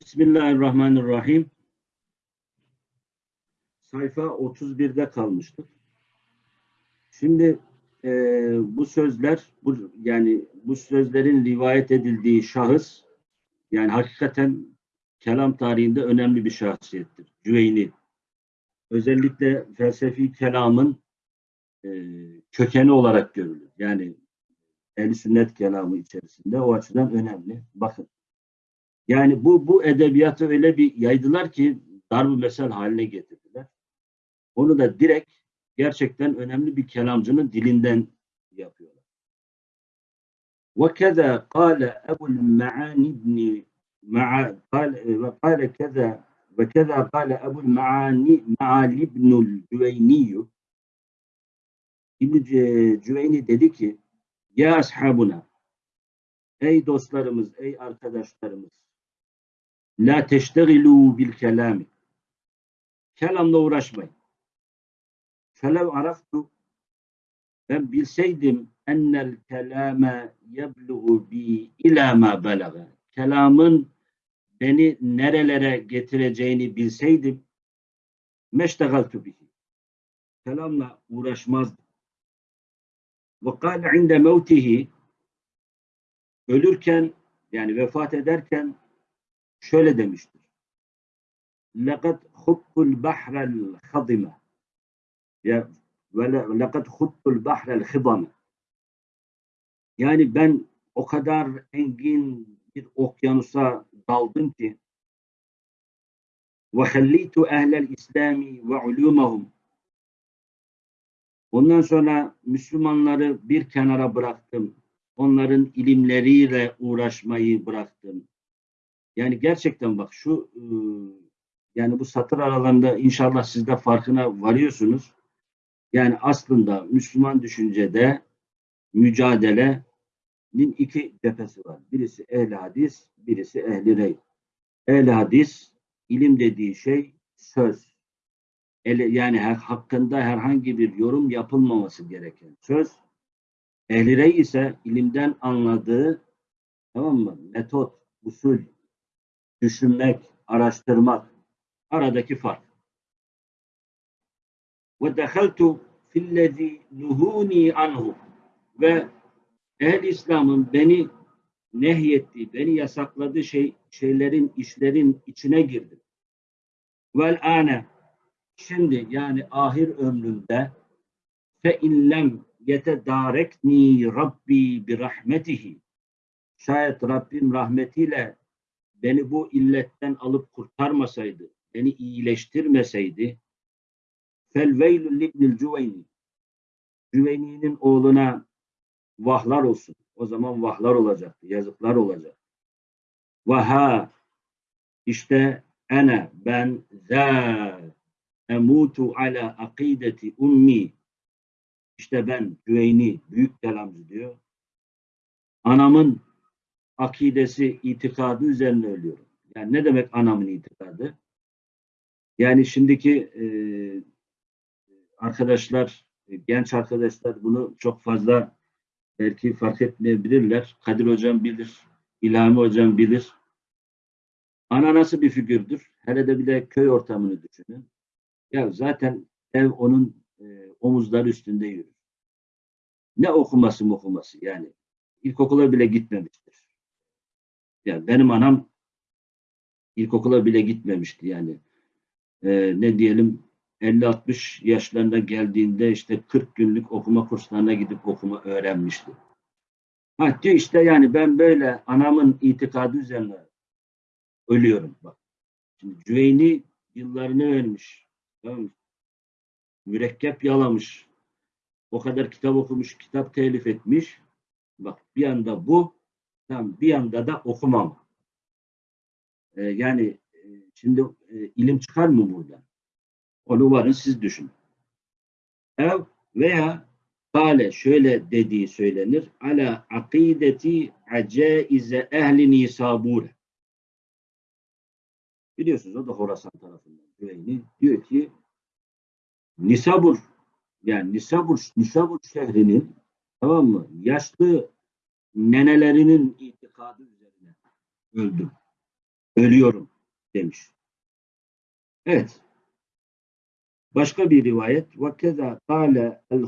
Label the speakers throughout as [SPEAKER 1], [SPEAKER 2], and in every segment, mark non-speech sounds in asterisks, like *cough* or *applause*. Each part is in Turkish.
[SPEAKER 1] Bismillahirrahmanirrahim. Sayfa 31'de kalmıştık. Şimdi e, bu sözler, bu, yani bu sözlerin rivayet edildiği şahıs, yani hakikaten kelam tarihinde önemli bir şahsiyettir. Cüveyni. Özellikle felsefi kelamın e, kökeni olarak görülür. Yani ehl sünnet kelamı içerisinde o açıdan önemli. Bakın. Yani bu bu edebiyatı öyle bir yaydılar ki darb mesel haline getirdiler. Onu da direkt gerçekten önemli bir kelamcının dilinden yapıyorlar. وكذا قال أبو المعاني بن مع قال وقال كذا وكذا قال أبو المعاني معالي بن الجويني İbn Cüveyni dedi ki ya ashabuna ey dostlarımız ey arkadaşlarımız la teştegilu bil kelami kelamla uğraşmayın. Felev araftu ben bilseydim ennel kelame yebluğu bi ila ma belaga kelamın beni nerelere getireceğini bilseydim meştegaltu bihi. Kelamla uğraşmazdım. Ve kâle inde mevtihi ölürken yani vefat ederken şöyle demiştir. لَقَدْ خُطُّ الْبَحْرَ الْخَضِمَ وَلَقَدْ خُطُّ الْبَحْرَ الْخِضَمَ Yani ben o kadar engin bir okyanusa daldım ki وَخَلِّيتُ اَهْلَ الْاِسْلَامِ وَعُلُومَهُمْ Ondan sonra Müslümanları bir kenara bıraktım. Onların ilimleriyle uğraşmayı bıraktım. Yani gerçekten bak şu yani bu satır aralarında inşallah siz de farkına varıyorsunuz. Yani aslında Müslüman düşüncede mücadelenin iki cephesi var. Birisi ehli hadis, birisi ehli rey. Ehli hadis ilim dediği şey söz. Yani hakkında herhangi bir yorum yapılmaması gereken söz. Ehli rey ise ilimden anladığı tamam mı? Metot, usul, düşünmek, araştırmak aradaki fark. Ve dehaltu fillezî nuhûni anhu ve ehl İslam'ın beni nehyettiği, beni yasakladığı şey, şeylerin, işlerin içine girdim. Vel âne şimdi yani ahir ömrümde fe illem yetedarekni Rabbi bir rahmetihi şayet Rabbim rahmetiyle beni bu illetten alıp kurtarmasaydı, beni iyileştirmeseydi fel veylül libnil cüveyni Cüveyni'nin oğluna vahlar olsun. O zaman vahlar olacaktı, yazıklar olacak. Vaha işte ene ben za emutu ala akideti ummi işte ben Cüveyni büyük kelamcı diyor. Anamın akidesi, itikadı üzerine ölüyorum. Yani ne demek anamın itikadı? Yani şimdiki e, arkadaşlar, genç arkadaşlar bunu çok fazla belki fark etmeyebilirler. Kadir Hocam bilir, İlhami Hocam bilir. Ana nasıl bir figürdür? Hele de bir de köy ortamını düşünün. Ya zaten ev onun e, omuzları üstünde yürür. Ne okuması okuması yani. İlkokula bile gitmemiştir. Yani benim anam ilkokula bile gitmemişti yani. Ee, ne diyelim 50-60 yaşlarında geldiğinde işte 40 günlük okuma kurslarına gidip okuma öğrenmişti. Ha diyor işte yani ben böyle anamın itikadı üzerine ölüyorum bak. Şimdi Cüveyni yıllarını vermiş. Tamam mı? Mürekkep yalamış. O kadar kitap okumuş, kitap telif etmiş. Bak bir anda bu, bir anda da okumam. Ee, yani e, şimdi e, ilim çıkar mı burada? Onu varın siz düşünün. Ev veya Kale şöyle dediği söylenir. Ala akideti acaize ehli nisabure. Biliyorsunuz o da Horasan tarafından. Güveyni diyor ki Nisabur yani Nisabur, Nisabur şehrinin tamam mı? Yaşlı nenelerinin itikadı üzerine öldüm. ölüyorum demiş. Evet. Başka bir rivayet ve keza kâle el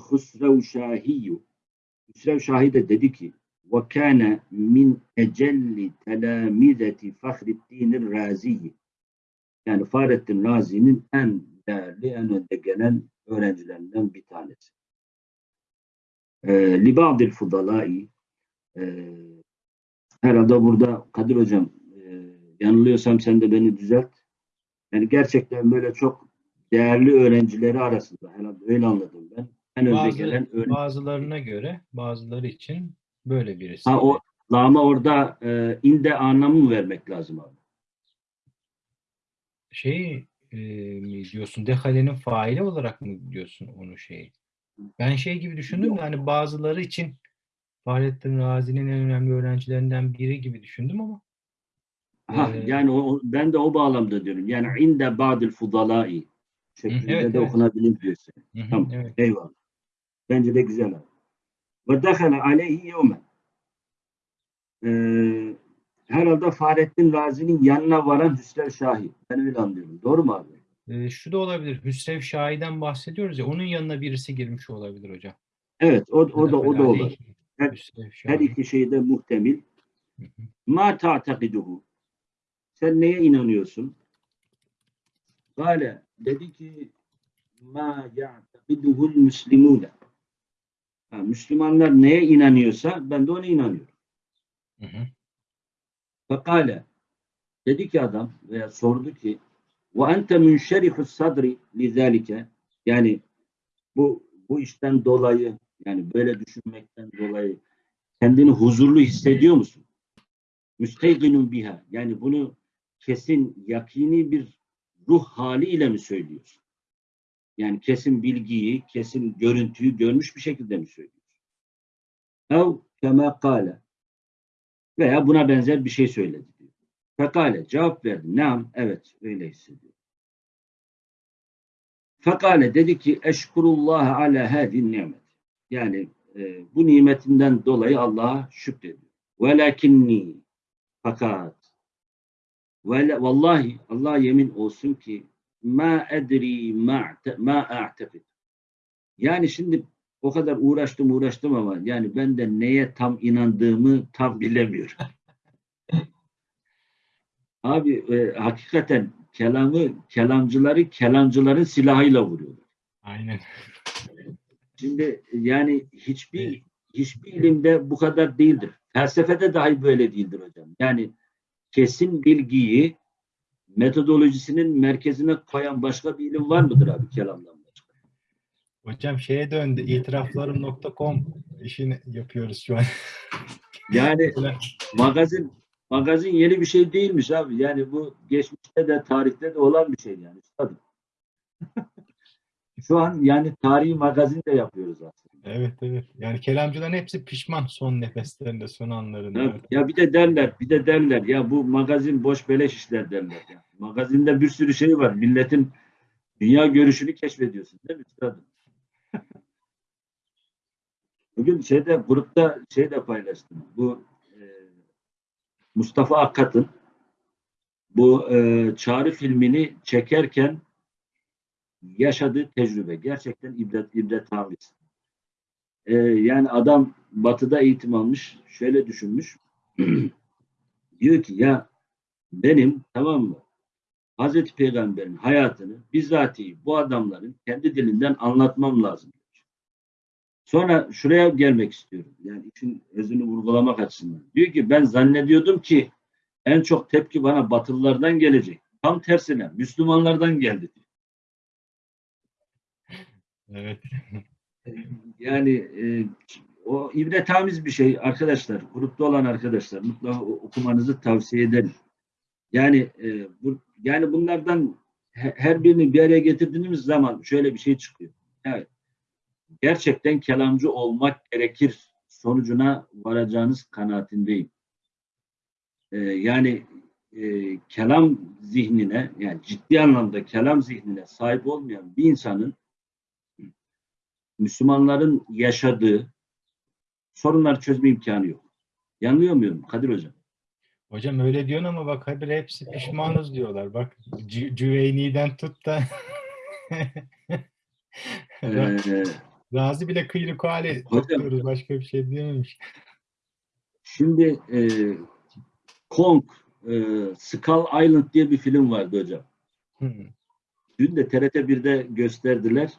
[SPEAKER 1] Hüsrev Şahi de dedi ki ve kâne min ecelli telamizeti Fahrettin'ir Razi'yi yani Fahrettin Razi'nin en değerli, en önde gelen öğrencilerinden bir tanesi. Ee, Libadil Fudalai e, herhalde burada Kadir Hocam e, yanılıyorsam sen de beni düzelt. Yani gerçekten böyle çok değerli öğrencileri arasında herhalde öyle anladım ben. En önde
[SPEAKER 2] Bazı,
[SPEAKER 1] gelen öğrenci.
[SPEAKER 2] bazılarına göre bazıları için böyle birisi.
[SPEAKER 1] Ha, o, ama orada e, inde anlamı mı vermek lazım abi?
[SPEAKER 2] Şey e, mi diyorsun dehalenin faili olarak mı diyorsun onu şey? Ben şey gibi düşündüm de hani bazıları için Fahrettin Razi'nin en önemli öğrencilerinden biri gibi düşündüm ama
[SPEAKER 1] Ha,
[SPEAKER 2] Ee,
[SPEAKER 1] yani o, ben de o bağlamda diyorum. Yani inde ba'dil fudalai şeklinde
[SPEAKER 2] evet,
[SPEAKER 1] de
[SPEAKER 2] evet.
[SPEAKER 1] okunabilir diyorsun.
[SPEAKER 2] Hı hı,
[SPEAKER 1] Tamam.
[SPEAKER 2] evet.
[SPEAKER 1] Eyvallah. Bence de güzel. Ve dehale aleyhi yevmen. Herhalde Fahrettin Razi'nin yanına varan Hüsrev Şahi. Ben öyle anlıyorum. Doğru mu abi?
[SPEAKER 2] E, şu da olabilir. Hüsrev Şahi'den bahsediyoruz ya onun yanına birisi girmiş olabilir hocam.
[SPEAKER 1] Evet. O, o da o da
[SPEAKER 2] Dehale
[SPEAKER 1] olur.
[SPEAKER 2] aleyhi
[SPEAKER 1] Her- Her iki şey de
[SPEAKER 2] hı.
[SPEAKER 1] Ma ta'takiduhu. Sen neye inanıyorsun? Kale dedi ki ma ya'takiduhul müslimune. Ha, Müslümanlar neye inanıyorsa ben de ona inanıyorum.
[SPEAKER 2] Hı
[SPEAKER 1] dedi ki adam veya sordu ki ve ente münşerifus sadri lizalike yani bu bu işten dolayı yani böyle düşünmekten dolayı kendini huzurlu hissediyor musun? Müsteyginun biha yani bunu kesin yakini bir ruh haliyle mi söylüyorsun? Yani kesin bilgiyi, kesin görüntüyü görmüş bir şekilde mi söylüyorsun? Ev kema kâle veya buna benzer bir şey söyledi diyor. Fekale cevap verdi. Nam evet öyle hissediyor. Fekale dedi ki eşkurullah ala hadin nimet. Yani e, bu nimetinden dolayı Allah'a şükrediyor. Velakinni fakat ve vallahi Allah yemin olsun ki ma edri ma ma a'tekid. Yani şimdi o kadar uğraştım uğraştım ama yani ben de neye tam inandığımı tam bilemiyorum. *laughs* Abi e, hakikaten kelamı kelamcıları kelamcıların silahıyla vuruyorlar.
[SPEAKER 2] Aynen.
[SPEAKER 1] Şimdi yani hiçbir hiçbir ilimde bu kadar değildir. Felsefede dahi böyle değildir hocam. Yani kesin bilgiyi metodolojisinin merkezine koyan başka bir ilim var mıdır abi kelamdan başka?
[SPEAKER 2] Hocam şeye döndü. itiraflarım.com işini yapıyoruz şu an. *laughs*
[SPEAKER 1] Yani magazin magazin yeni bir şey değilmiş abi. Yani bu geçmişte de tarihte de olan bir şey yani. Tabii. *laughs* Şu an yani tarihi magazin de yapıyoruz aslında.
[SPEAKER 2] Evet evet. Yani kelamcıların hepsi pişman son nefeslerinde, son anlarında.
[SPEAKER 1] Ya, ya bir de derler, bir de derler ya bu magazin boş beleş işler derler. Ya. Magazinde bir sürü şey var. Milletin dünya görüşünü keşfediyorsun değil mi üstadım? *laughs* Bugün şeyde grupta şey de paylaştım. Bu e, Mustafa Akkat'ın bu e, Çağrı filmini çekerken yaşadığı tecrübe gerçekten ibret ibret e, yani adam batıda eğitim almış. Şöyle düşünmüş. *clears throat* diyor ki ya benim tamam mı Hazreti Peygamber'in hayatını bizatihi bu adamların kendi dilinden anlatmam lazım. Sonra şuraya gelmek istiyorum. Yani işin özünü vurgulamak açısından. Diyor ki ben zannediyordum ki en çok tepki bana Batılılardan gelecek. Tam tersine Müslümanlardan geldi.
[SPEAKER 2] Evet.
[SPEAKER 1] Yani e, o ibretamiz bir şey arkadaşlar. Grupta olan arkadaşlar mutlaka okumanızı tavsiye ederim. Yani e, bu, yani bunlardan he- her birini bir araya getirdiğimiz zaman şöyle bir şey çıkıyor. Evet. Gerçekten kelamcı olmak gerekir sonucuna varacağınız kanaatindeyim. E, yani e, kelam zihnine yani ciddi anlamda kelam zihnine sahip olmayan bir insanın Müslümanların yaşadığı sorunları çözme imkanı yok. Yanılıyor muyum Kadir Hocam?
[SPEAKER 2] Hocam öyle diyorsun ama bak habire hepsi pişmanız diyorlar. Bak Cü- Cüveyni'den tut da *laughs*
[SPEAKER 1] Ee,
[SPEAKER 2] Razi bile kıyrık hali topluyoruz. Başka bir şey diyememiş.
[SPEAKER 1] şimdi e, Kong, e, Skull Island diye bir film vardı hocam.
[SPEAKER 2] Hı.
[SPEAKER 1] Dün de TRT 1'de gösterdiler.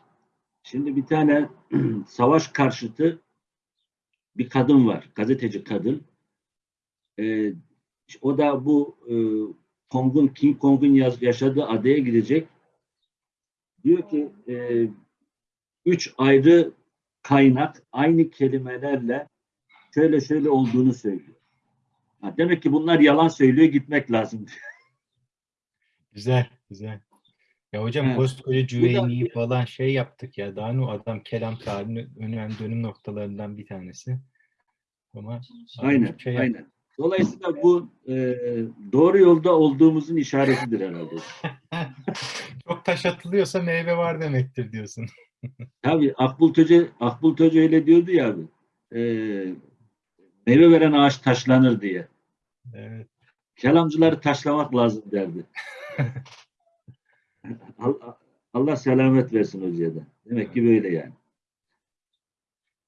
[SPEAKER 1] Şimdi bir tane *clears throat* savaş karşıtı bir kadın var. Gazeteci kadın. Ee, o da bu e, Kong'un, King Kong'un yaşadığı adaya gidecek. Diyor ki e, üç ayrı kaynak aynı kelimelerle şöyle şöyle olduğunu söylüyor. Ha, demek ki bunlar yalan söylüyor gitmek lazım.
[SPEAKER 2] Güzel, güzel. Ya hocam
[SPEAKER 1] Evet.
[SPEAKER 2] koskoca Cüveyni'yi falan şey yaptık ya. Daha ne o adam kelam tarihinin önemli dönüm noktalarından bir tanesi. Ama
[SPEAKER 1] Aynen,
[SPEAKER 2] şey
[SPEAKER 1] aynen. Dolayısıyla bu e, doğru yolda olduğumuzun işaretidir herhalde. *laughs*
[SPEAKER 2] Çok taş atılıyorsa meyve var demektir diyorsun. *laughs*
[SPEAKER 1] Tabii Akbul Töce, Akbul Töce öyle diyordu ya abi. E, meyve veren ağaç taşlanır diye.
[SPEAKER 2] Evet.
[SPEAKER 1] Kelamcıları taşlamak lazım derdi. *laughs* Allah, selamet versin hocaya da. Demek ki böyle yani.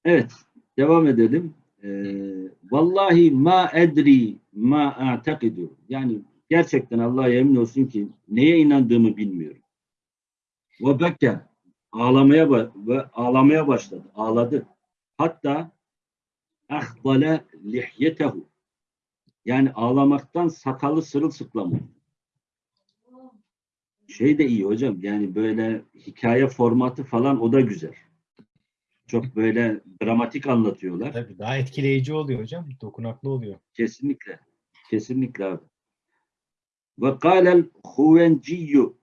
[SPEAKER 1] Evet, devam edelim. Ee, vallahi ma edri ma a'takidu. Yani gerçekten Allah'a yemin olsun ki neye inandığımı bilmiyorum. Ve beke ağlamaya ve ağlamaya başladı. Ağladı. Hatta ahdale lihyetehu. Yani ağlamaktan sakalı sırılsıklam oldu. Şey de iyi hocam. Yani böyle hikaye formatı falan o da güzel. Çok böyle dramatik anlatıyorlar.
[SPEAKER 2] Tabii daha etkileyici oluyor hocam. Dokunaklı oluyor.
[SPEAKER 1] Kesinlikle. Kesinlikle abi. Ve kâlel huvenciyyu.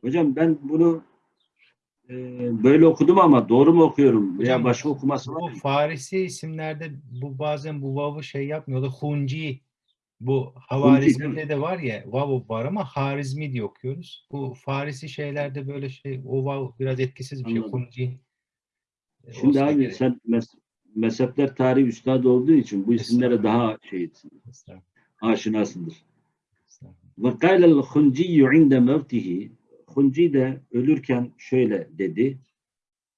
[SPEAKER 1] Hocam ben bunu e, böyle okudum ama doğru mu okuyorum?
[SPEAKER 2] Hocam,
[SPEAKER 1] başka okuması var mı?
[SPEAKER 2] Farisi isimlerde bu bazen bu vav'ı şey yapmıyorlar. Hunci bu Havarizmi'de de var ya vav var ama Harizmi diye okuyoruz. Bu Farisi şeylerde böyle şey o vav biraz etkisiz bir şey.
[SPEAKER 1] Anladım.
[SPEAKER 2] Hunci. e,
[SPEAKER 1] Şimdi abi
[SPEAKER 2] gerek.
[SPEAKER 1] sen mes- mezhepler tarihi üstadı olduğu için bu isimlere daha şeysin, aşinasındır. Ve kâlel hunciyyu inde mevtihi Hunci de ölürken şöyle dedi.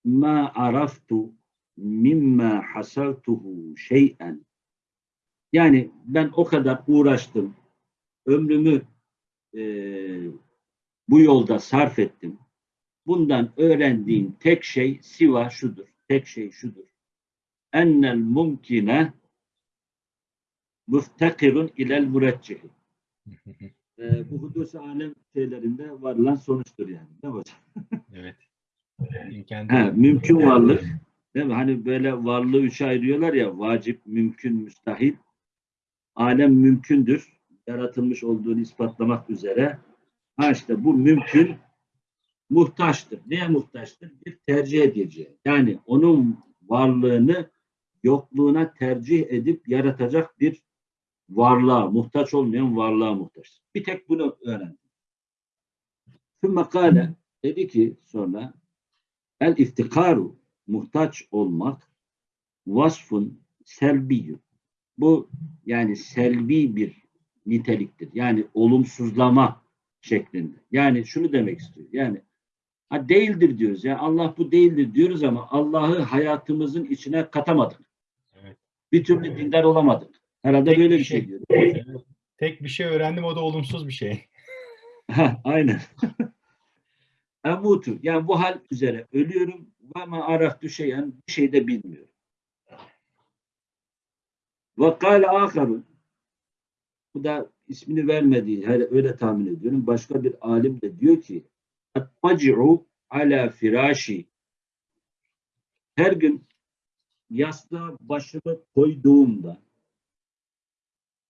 [SPEAKER 1] Ma araftu mimma hasaltuhu şey'en. Yani ben o kadar uğraştım. Ömrümü eee, bu yolda sarf ettim. Bundan öğrendiğim tek şey siva şudur. Tek şey şudur. Ennel mumkine müftekirun ilel müreccihi. Ee, bu hudus alem şeylerinde varılan sonuçtur yani. Değil mi hocam?
[SPEAKER 2] Evet. İmkan
[SPEAKER 1] Ha, mümkün varlık. Değil mi? Hani böyle varlığı üçe ayırıyorlar ya vacip, mümkün, müstahil. Alem mümkündür. Yaratılmış olduğunu ispatlamak üzere. Ha işte bu mümkün muhtaçtır. Neye muhtaçtır? Bir tercih edeceği. Yani onun varlığını yokluğuna tercih edip yaratacak bir varlığa, muhtaç olmayan varlığa muhtaç. Bir tek bunu öğrendim. Sümme kâle dedi ki sonra el iftikaru muhtaç olmak vasfun selbiyyün. Bu yani selbi bir niteliktir. Yani olumsuzlama şeklinde. Yani şunu demek istiyor. Yani ha değildir diyoruz. Yani Allah bu değildir diyoruz ama Allah'ı hayatımızın içine katamadık.
[SPEAKER 2] Evet.
[SPEAKER 1] Bir türlü dindar olamadık. Herhalde
[SPEAKER 2] Tek
[SPEAKER 1] böyle
[SPEAKER 2] bir
[SPEAKER 1] şey
[SPEAKER 2] şey.
[SPEAKER 1] diyor.
[SPEAKER 2] Evet. Tek bir şey öğrendim o da olumsuz bir şey. *laughs*
[SPEAKER 1] Ha, aynen. *laughs* Emutu. Yani bu hal üzere ölüyorum ve ma araftu şeyen bir şey de bilmiyorum. Ve kâle âkharun. Bu da ismini vermediği, öyle tahmin ediyorum. Başka bir alim de diyor ki Atmaci'u ala firaşi. Her gün yastığa başımı koyduğumda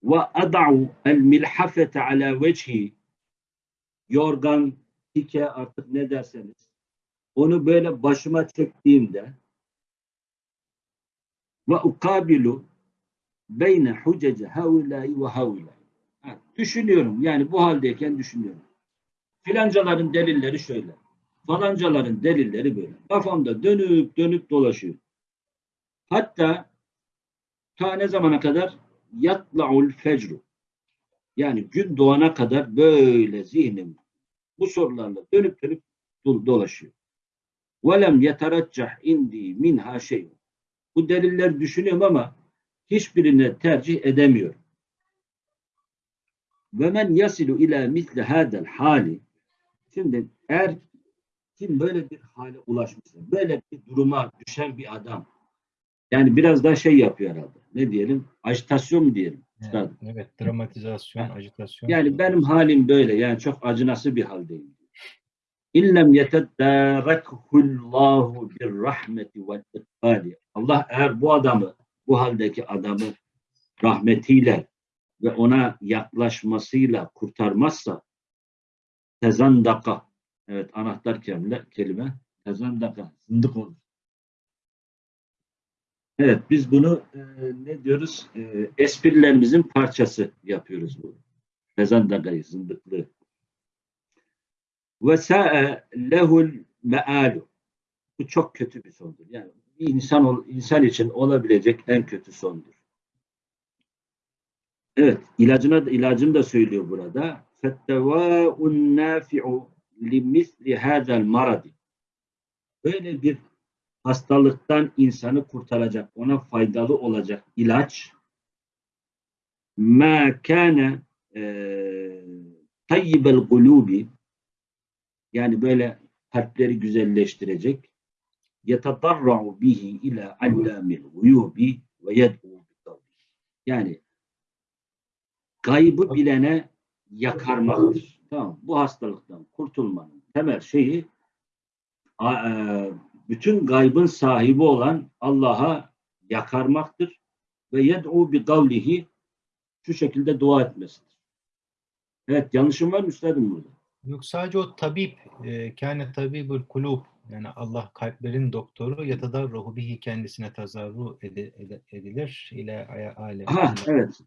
[SPEAKER 1] ve ada'u el milhafete ala vecihi yorgan, pike artık ne derseniz onu böyle başıma çektiğimde ve ukabilu beyne hucece havulâi ve havulâi. Ha, Düşünüyorum yani bu haldeyken düşünüyorum. Filancaların delilleri şöyle. Falancaların delilleri böyle. Kafamda dönüp dönüp dolaşıyor. Hatta ta ne zamana kadar yatla'ul fecru. Yani gün doğana kadar böyle zihnim bu sorularla dönüp dönüp do- dolaşıyor. وَلَمْ يَتَرَجَّحْ indi minha şey. Bu deliller düşünüyorum ama hiçbirine tercih edemiyorum. Ve men yasilu ila misli hadel hali şimdi eğer kim böyle bir hale ulaşmışsa, böyle bir duruma düşen bir adam yani biraz daha şey yapıyor herhalde. Ne diyelim? Ajitasyon mu diyelim? Üstadım?
[SPEAKER 2] Evet, dramatizasyon,
[SPEAKER 1] Ha.
[SPEAKER 2] ajitasyon.
[SPEAKER 1] Yani benim halim böyle. Yani çok acınası bir haldeyim. İllem yeteddârekhullahu bir rahmeti ve ikbali. Allah eğer bu adamı, bu haldeki adamı rahmetiyle ve ona yaklaşmasıyla kurtarmazsa tezandaka evet anahtar kelime, kelime tezandaka zındık olur. Evet biz bunu e, ne diyoruz? E, esprilerimizin parçası yapıyoruz bu. Tezandakayı, zındıklığı. Ve sa'e lehul me'alu. Bu çok kötü bir sondur. Yani insan insan için olabilecek en kötü sondur. Evet, ilacına ilacını da söylüyor burada. Fettevâ'un nâfi'u limisli hâzel maradi. Böyle bir hastalıktan insanı kurtaracak, ona faydalı olacak ilaç ma kana eee tayyibel gulubi yani böyle kalpleri güzelleştirecek yetadarra'u bihi ila allamil guyubi ve yed'u. Yani gaybı bilene yakarmaktır. Tamam. Bu hastalıktan kurtulmanın temel şeyi e, bütün gaybın sahibi olan Allah'a yakarmaktır ve yed'u bi kavlihi şu şekilde dua etmesidir. Evet yanlışım var mı üstadım burada?
[SPEAKER 2] Yok sadece o tabip, e, kâne tabibul kulub yani Allah kalplerin doktoru yatadarruhu bihi kendisine tazarru edilir ile alem.
[SPEAKER 1] Aha, evet.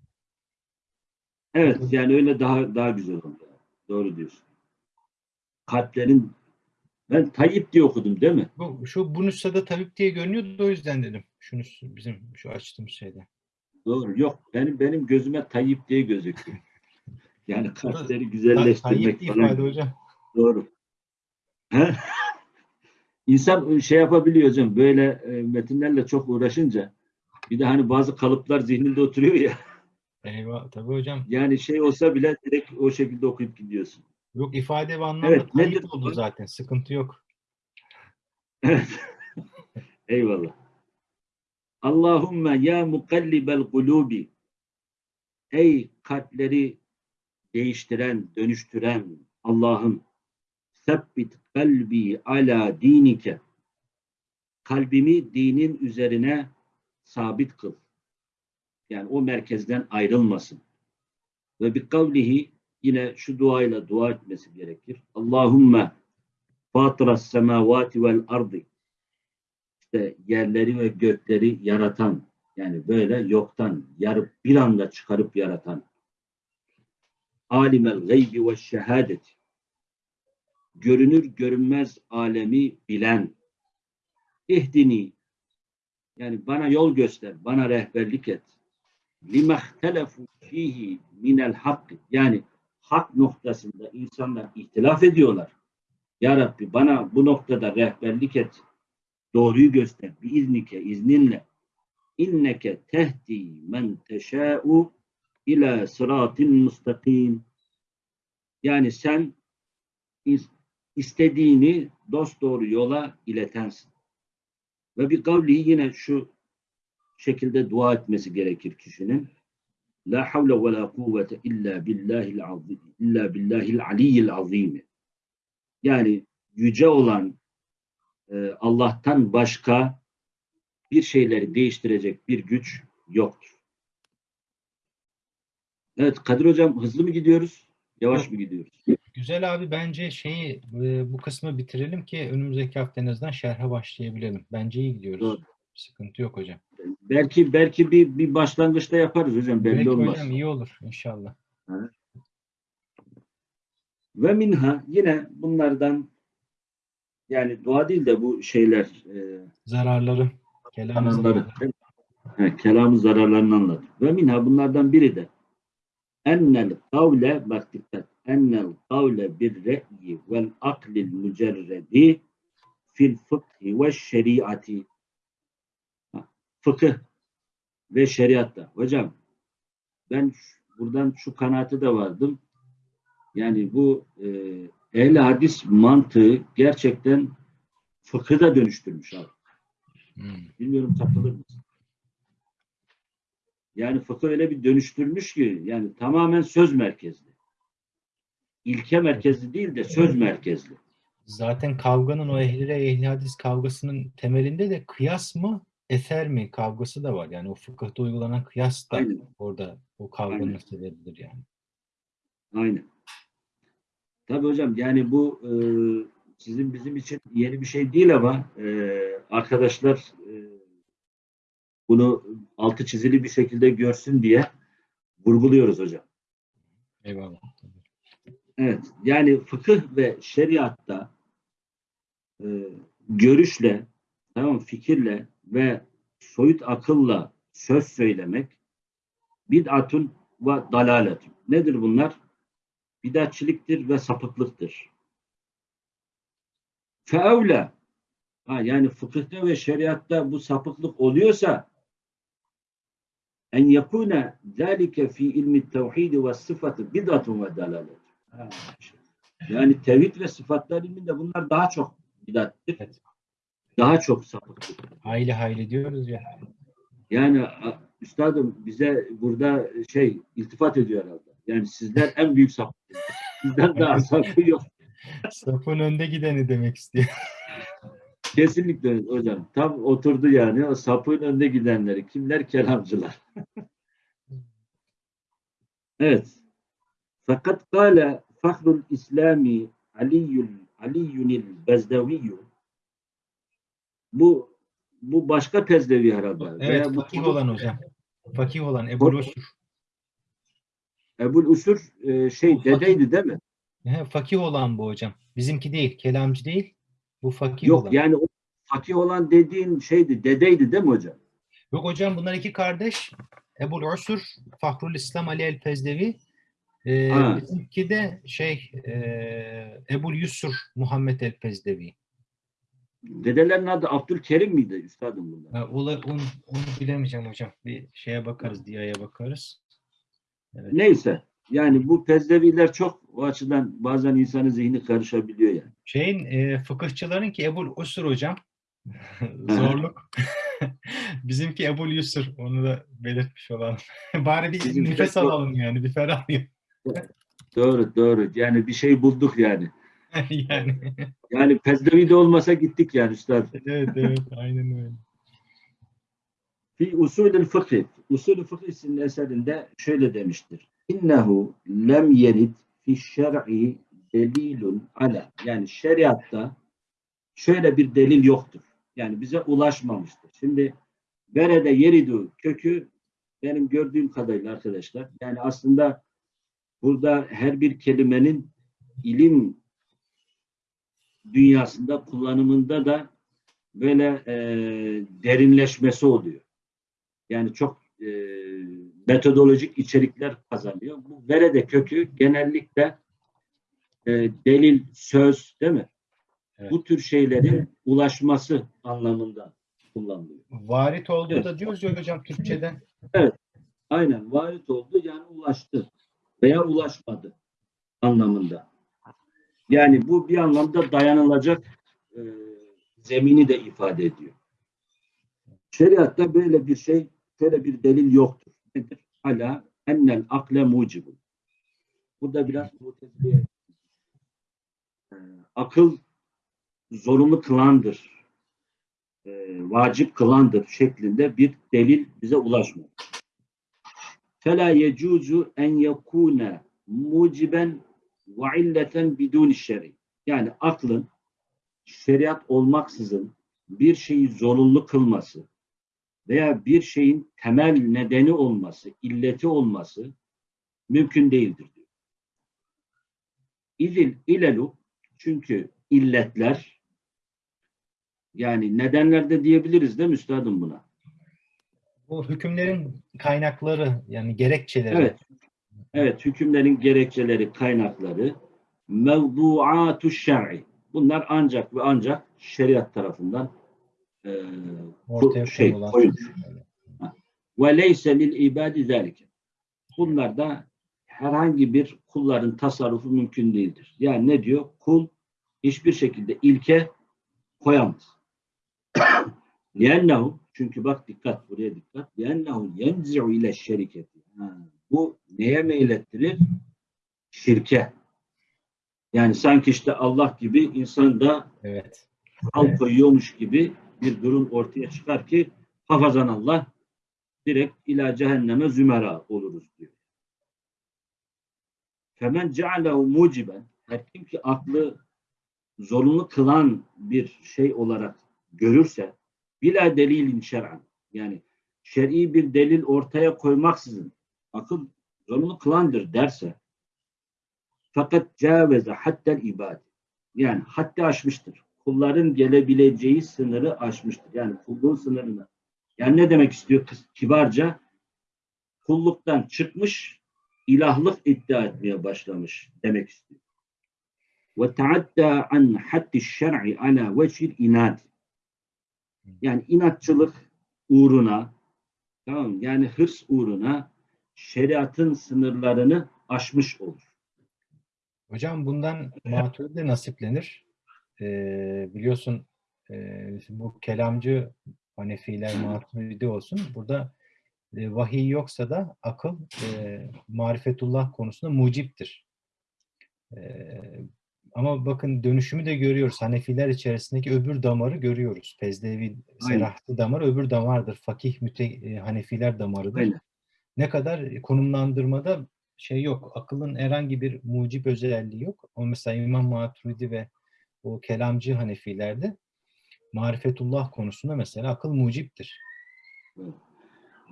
[SPEAKER 1] Evet yani öyle daha daha güzel oldu. Doğru diyorsun. Kalplerin ben Tayyip diye okudum değil mi?
[SPEAKER 2] Bu, şu bu nüshada tabip diye görünüyordu o yüzden dedim. Şunu bizim şu açtığımız şeyde.
[SPEAKER 1] Doğru. Yok benim benim gözüme Tayyip diye gözüküyor. Yani kalpleri
[SPEAKER 2] Tayyip
[SPEAKER 1] güzelleştirmek
[SPEAKER 2] diye
[SPEAKER 1] falan.
[SPEAKER 2] ifade hocam.
[SPEAKER 1] Doğru. İnsan şey yapabiliyor hocam böyle e, metinlerle çok uğraşınca bir de hani bazı kalıplar zihninde oturuyor ya
[SPEAKER 2] Eyvah tabii hocam.
[SPEAKER 1] yani şey olsa bile direkt o şekilde okuyup gidiyorsun.
[SPEAKER 2] Yok ifade ve anlamda
[SPEAKER 1] Evet, nedir
[SPEAKER 2] oldu
[SPEAKER 1] bu?
[SPEAKER 2] zaten. Sıkıntı yok.
[SPEAKER 1] Evet. *laughs* Eyvallah. Allahümme ya mukallibel kulubi Ey kalpleri değiştiren, dönüştüren Allah'ım sebbit kalbi ala dinike kalbimi dinin üzerine sabit kıl. Yani o merkezden ayrılmasın. Ve bir kavlihi yine şu duayla dua etmesi gerekir. Allahümme fatıras semavati vel ardi işte yerleri ve gökleri yaratan yani böyle yoktan yarıp bir anda çıkarıp yaratan alimel gaybi ve şehadet görünür görünmez alemi bilen ihdini yani bana yol göster, bana rehberlik et. limahtelefu fihi minel hak yani hak noktasında insanlar ihtilaf ediyorlar. Ya Rabbi bana bu noktada rehberlik et. Doğruyu göster. Bir iznike, izninle. İnneke tehdi men teşâ'u ila sıratin mustakim. Yani sen is- istediğini dosdoğru yola iletensin. Ve bir kavli yine şu şekilde dua etmesi gerekir kişinin. La havle ve la kuvvete illa billahil azim. İlla billahil aliyyil azim. Yani yüce olan e, Allah'tan başka bir şeyleri değiştirecek bir güç yoktur. Evet Kadir Hocam hızlı mı gidiyoruz? Yavaş mı gidiyoruz?
[SPEAKER 2] Güzel abi bence şeyi e, bu kısmı bitirelim ki önümüzdeki hafta en azından şerhe başlayabilelim. Bence iyi gidiyoruz.
[SPEAKER 1] Doğru.
[SPEAKER 2] Sıkıntı yok hocam.
[SPEAKER 1] Belki belki bir, bir başlangıçta yaparız hocam belli
[SPEAKER 2] Belki
[SPEAKER 1] olmaz.
[SPEAKER 2] hocam iyi olur inşallah.
[SPEAKER 1] Ve minha yine bunlardan yani dua değil de bu şeyler e,
[SPEAKER 2] Zararları, kelam
[SPEAKER 1] kanalları.
[SPEAKER 2] zararları.
[SPEAKER 1] Evet, kelamın zararlarını anlatır. Ve minha bunlardan biri de ennel kavle bak dikkat ennel kavle bir re'yi vel aklil mücerredi fil fıkhi ve şeriati fıkıh ve şeriatta. Hocam ben buradan şu kanaate de vardım. Yani bu e, ehl hadis mantığı gerçekten fıkı da dönüştürmüş abi.
[SPEAKER 2] Hmm.
[SPEAKER 1] Bilmiyorum katılır mısın? Yani fıkıh öyle bir dönüştürmüş ki yani tamamen söz merkezli. İlke merkezli değil de söz merkezli.
[SPEAKER 2] Zaten kavganın o ehli ehli hadis kavgasının temelinde de kıyas mı eser mi kavgası da var. Yani o fıkıhta uygulanan kıyas da
[SPEAKER 1] Aynen.
[SPEAKER 2] orada o kavganın
[SPEAKER 1] Aynen.
[SPEAKER 2] sebebidir yani.
[SPEAKER 1] Aynen. Tabii hocam yani bu e, sizin bizim için yeni bir şey değil ama e, arkadaşlar e, bunu altı çizili bir şekilde görsün diye vurguluyoruz hocam.
[SPEAKER 2] Eyvallah.
[SPEAKER 1] Evet, yani fıkıh ve şeriatta e, görüşle, tamam fikirle ve soyut akılla söz söylemek bid'atun ve dalaletun. Nedir bunlar? Bidatçiliktir ve sapıklıktır. Feevle ha, yani fıkıhta ve şeriatta bu sapıklık oluyorsa en yakune zalike fi ilmi tevhid ve sıfatı bid'atun ve dalalet. Ha. Yani tevhid ve sıfatlar ilminde bunlar daha çok bidattir.
[SPEAKER 2] Evet.
[SPEAKER 1] Daha çok sapıklık.
[SPEAKER 2] Hayli hayli diyoruz ya.
[SPEAKER 1] Yani üstadım bize burada şey iltifat ediyor herhalde. Yani sizler en büyük sapıksınız. Sizden *laughs* daha sapı yok.
[SPEAKER 2] Safın önde gideni demek istiyor.
[SPEAKER 1] Kesinlikle hocam. Tam oturdu yani o sapın önde gidenleri. Kimler? Kelamcılar. *laughs* evet. Fakat kâle fahrul İslami Aliyyül Aliyyünil Bezdeviyyü bu bu başka tezdevi herhalde.
[SPEAKER 2] Evet,
[SPEAKER 1] Veya bu
[SPEAKER 2] fakih olan hocam. Fakih olan Ebu Usur.
[SPEAKER 1] Ebul Usur e, şey
[SPEAKER 2] Bu
[SPEAKER 1] dedeydi değil mi?
[SPEAKER 2] He, fakih olan bu hocam. Bizimki değil, kelamcı değil. Bu fakih
[SPEAKER 1] Yok
[SPEAKER 2] olan.
[SPEAKER 1] yani o fakih olan dediğin şeydi, dedeydi değil mi hocam?
[SPEAKER 2] Yok hocam bunlar iki kardeş. Ebu Usur, Fahrul İslam Ali El Pezdevi. Ee, bizimki de şey e, Ebu Yusur Muhammed El Pezdevi.
[SPEAKER 1] Dedelerin adı Abdülkerim miydi üstadım bunlar?
[SPEAKER 2] Ha, ola- onu, onu bilemeyeceğim hocam. Bir şeye bakarız, Diya'ya bakarız. Evet.
[SPEAKER 1] Neyse. Yani bu pezdeviler çok o açıdan bazen insanın zihni karışabiliyor yani.
[SPEAKER 2] Şeyin e, fıkıhçıların ki Ebu Usur hocam. *laughs* Zorluk. *laughs* Bizimki Ebu Yusur. Onu da belirtmiş olalım. *laughs* Bari bir
[SPEAKER 1] Bizimki de
[SPEAKER 2] nefes
[SPEAKER 1] çok-
[SPEAKER 2] alalım yani. Bir ferahlayalım.
[SPEAKER 1] Doğru doğru. Yani bir şey bulduk yani. *laughs*
[SPEAKER 2] yani.
[SPEAKER 1] Yani pezdevi de olmasa gittik yani üstad. *laughs*
[SPEAKER 2] evet evet aynen öyle.
[SPEAKER 1] Fi usulül fıkıh. Usulü fıkıh isimli eserinde şöyle demiştir. İnnehu lem yerid fi şer'i delilun ala. Yani şeriatta şöyle bir delil yoktur. Yani bize ulaşmamıştır. Şimdi berede yeridu kökü benim gördüğüm kadarıyla arkadaşlar yani aslında burada her bir kelimenin ilim dünyasında kullanımında da böyle e, derinleşmesi oluyor. Yani çok e, metodolojik içerikler kazanıyor. Bu verede kökü genellikle e, delil, söz değil mi?
[SPEAKER 2] Evet.
[SPEAKER 1] Bu tür şeylerin ulaşması anlamında kullanılıyor.
[SPEAKER 2] Varit olduğu
[SPEAKER 1] Evet.
[SPEAKER 2] da diyoruz ya hocam Türkçe'de.
[SPEAKER 1] Aynen varit oldu yani ulaştı veya ulaşmadı anlamında. Yani bu bir anlamda dayanılacak e, zemini de ifade ediyor. Şeriatta böyle bir şey, şöyle bir delil yoktur. Nedir? Hala ennel akle mucibun. Burada biraz mutezileye e, akıl zorunlu kılandır, e, vacip kılandır şeklinde bir delil bize ulaşmadı. فَلَا يَجُوزُ اَنْ يَكُونَ muciben ve illeten bidun şer'i. Yani aklın şeriat olmaksızın bir şeyi zorunlu kılması veya bir şeyin temel nedeni olması, illeti olması mümkün değildir diyor. İzil ilelu çünkü illetler yani nedenler de diyebiliriz değil mi üstadım buna?
[SPEAKER 2] bu hükümlerin kaynakları yani gerekçeleri.
[SPEAKER 1] Evet. Evet, hükümlerin gerekçeleri, kaynakları mevduatu şer'i. Bunlar ancak ve ancak şeriat tarafından e,
[SPEAKER 2] Ortaya
[SPEAKER 1] şey,
[SPEAKER 2] konulan.
[SPEAKER 1] koyulmuş. ve leyse lil ibadi zalike. Bunlarda herhangi bir kulların tasarrufu mümkün değildir. Yani ne diyor? Kul hiçbir şekilde ilke koyamaz. *coughs* لِأَنَّهُ çünkü bak dikkat buraya dikkat. لِأَنَّهُ يَنْزِعُ ile şeriketi. Ha, bu neye meylettirir? Şirke. Yani sanki işte Allah gibi insan da
[SPEAKER 2] Evet.
[SPEAKER 1] al koyuyormuş gibi bir durum ortaya çıkar ki hafazan Allah direkt ila cehenneme zümera oluruz diyor. Femen cealehu muciben her kim ki aklı zorunlu kılan bir şey olarak görürse bila delilin şer'an yani şer'i bir delil ortaya koymaksızın akıl zorunlu kılandır derse fakat caveze hattel ibad yani haddi aşmıştır. Kulların gelebileceği sınırı aşmıştır. Yani kulluğun sınırını. Yani ne demek istiyor kibarca? Kulluktan çıkmış, ilahlık iddia etmeye başlamış demek istiyor. Ve taadda an haddi şer'i ala vecil. Yani inatçılık uğruna, tamam yani hırs uğruna şeriatın sınırlarını aşmış olur.
[SPEAKER 2] Hocam bundan maturide nasiplenir. Ee, biliyorsun e, bu kelamcı Hanefiler maturidi olsun. Burada e, vahiy yoksa da akıl e, marifetullah konusunda muciptir. E, ama bakın dönüşümü de görüyoruz. Hanefiler içerisindeki öbür damarı görüyoruz.
[SPEAKER 1] Aynen.
[SPEAKER 2] Serahti damar öbür damardır. Fakih müte, e, Hanefiler damarıdır.
[SPEAKER 1] Aynen.
[SPEAKER 2] Ne kadar konumlandırmada şey yok. Akılın herhangi bir mucip özelliği yok. O mesela İmam Maturidi ve o kelamcı Hanefilerde marifetullah konusunda mesela akıl muciptir.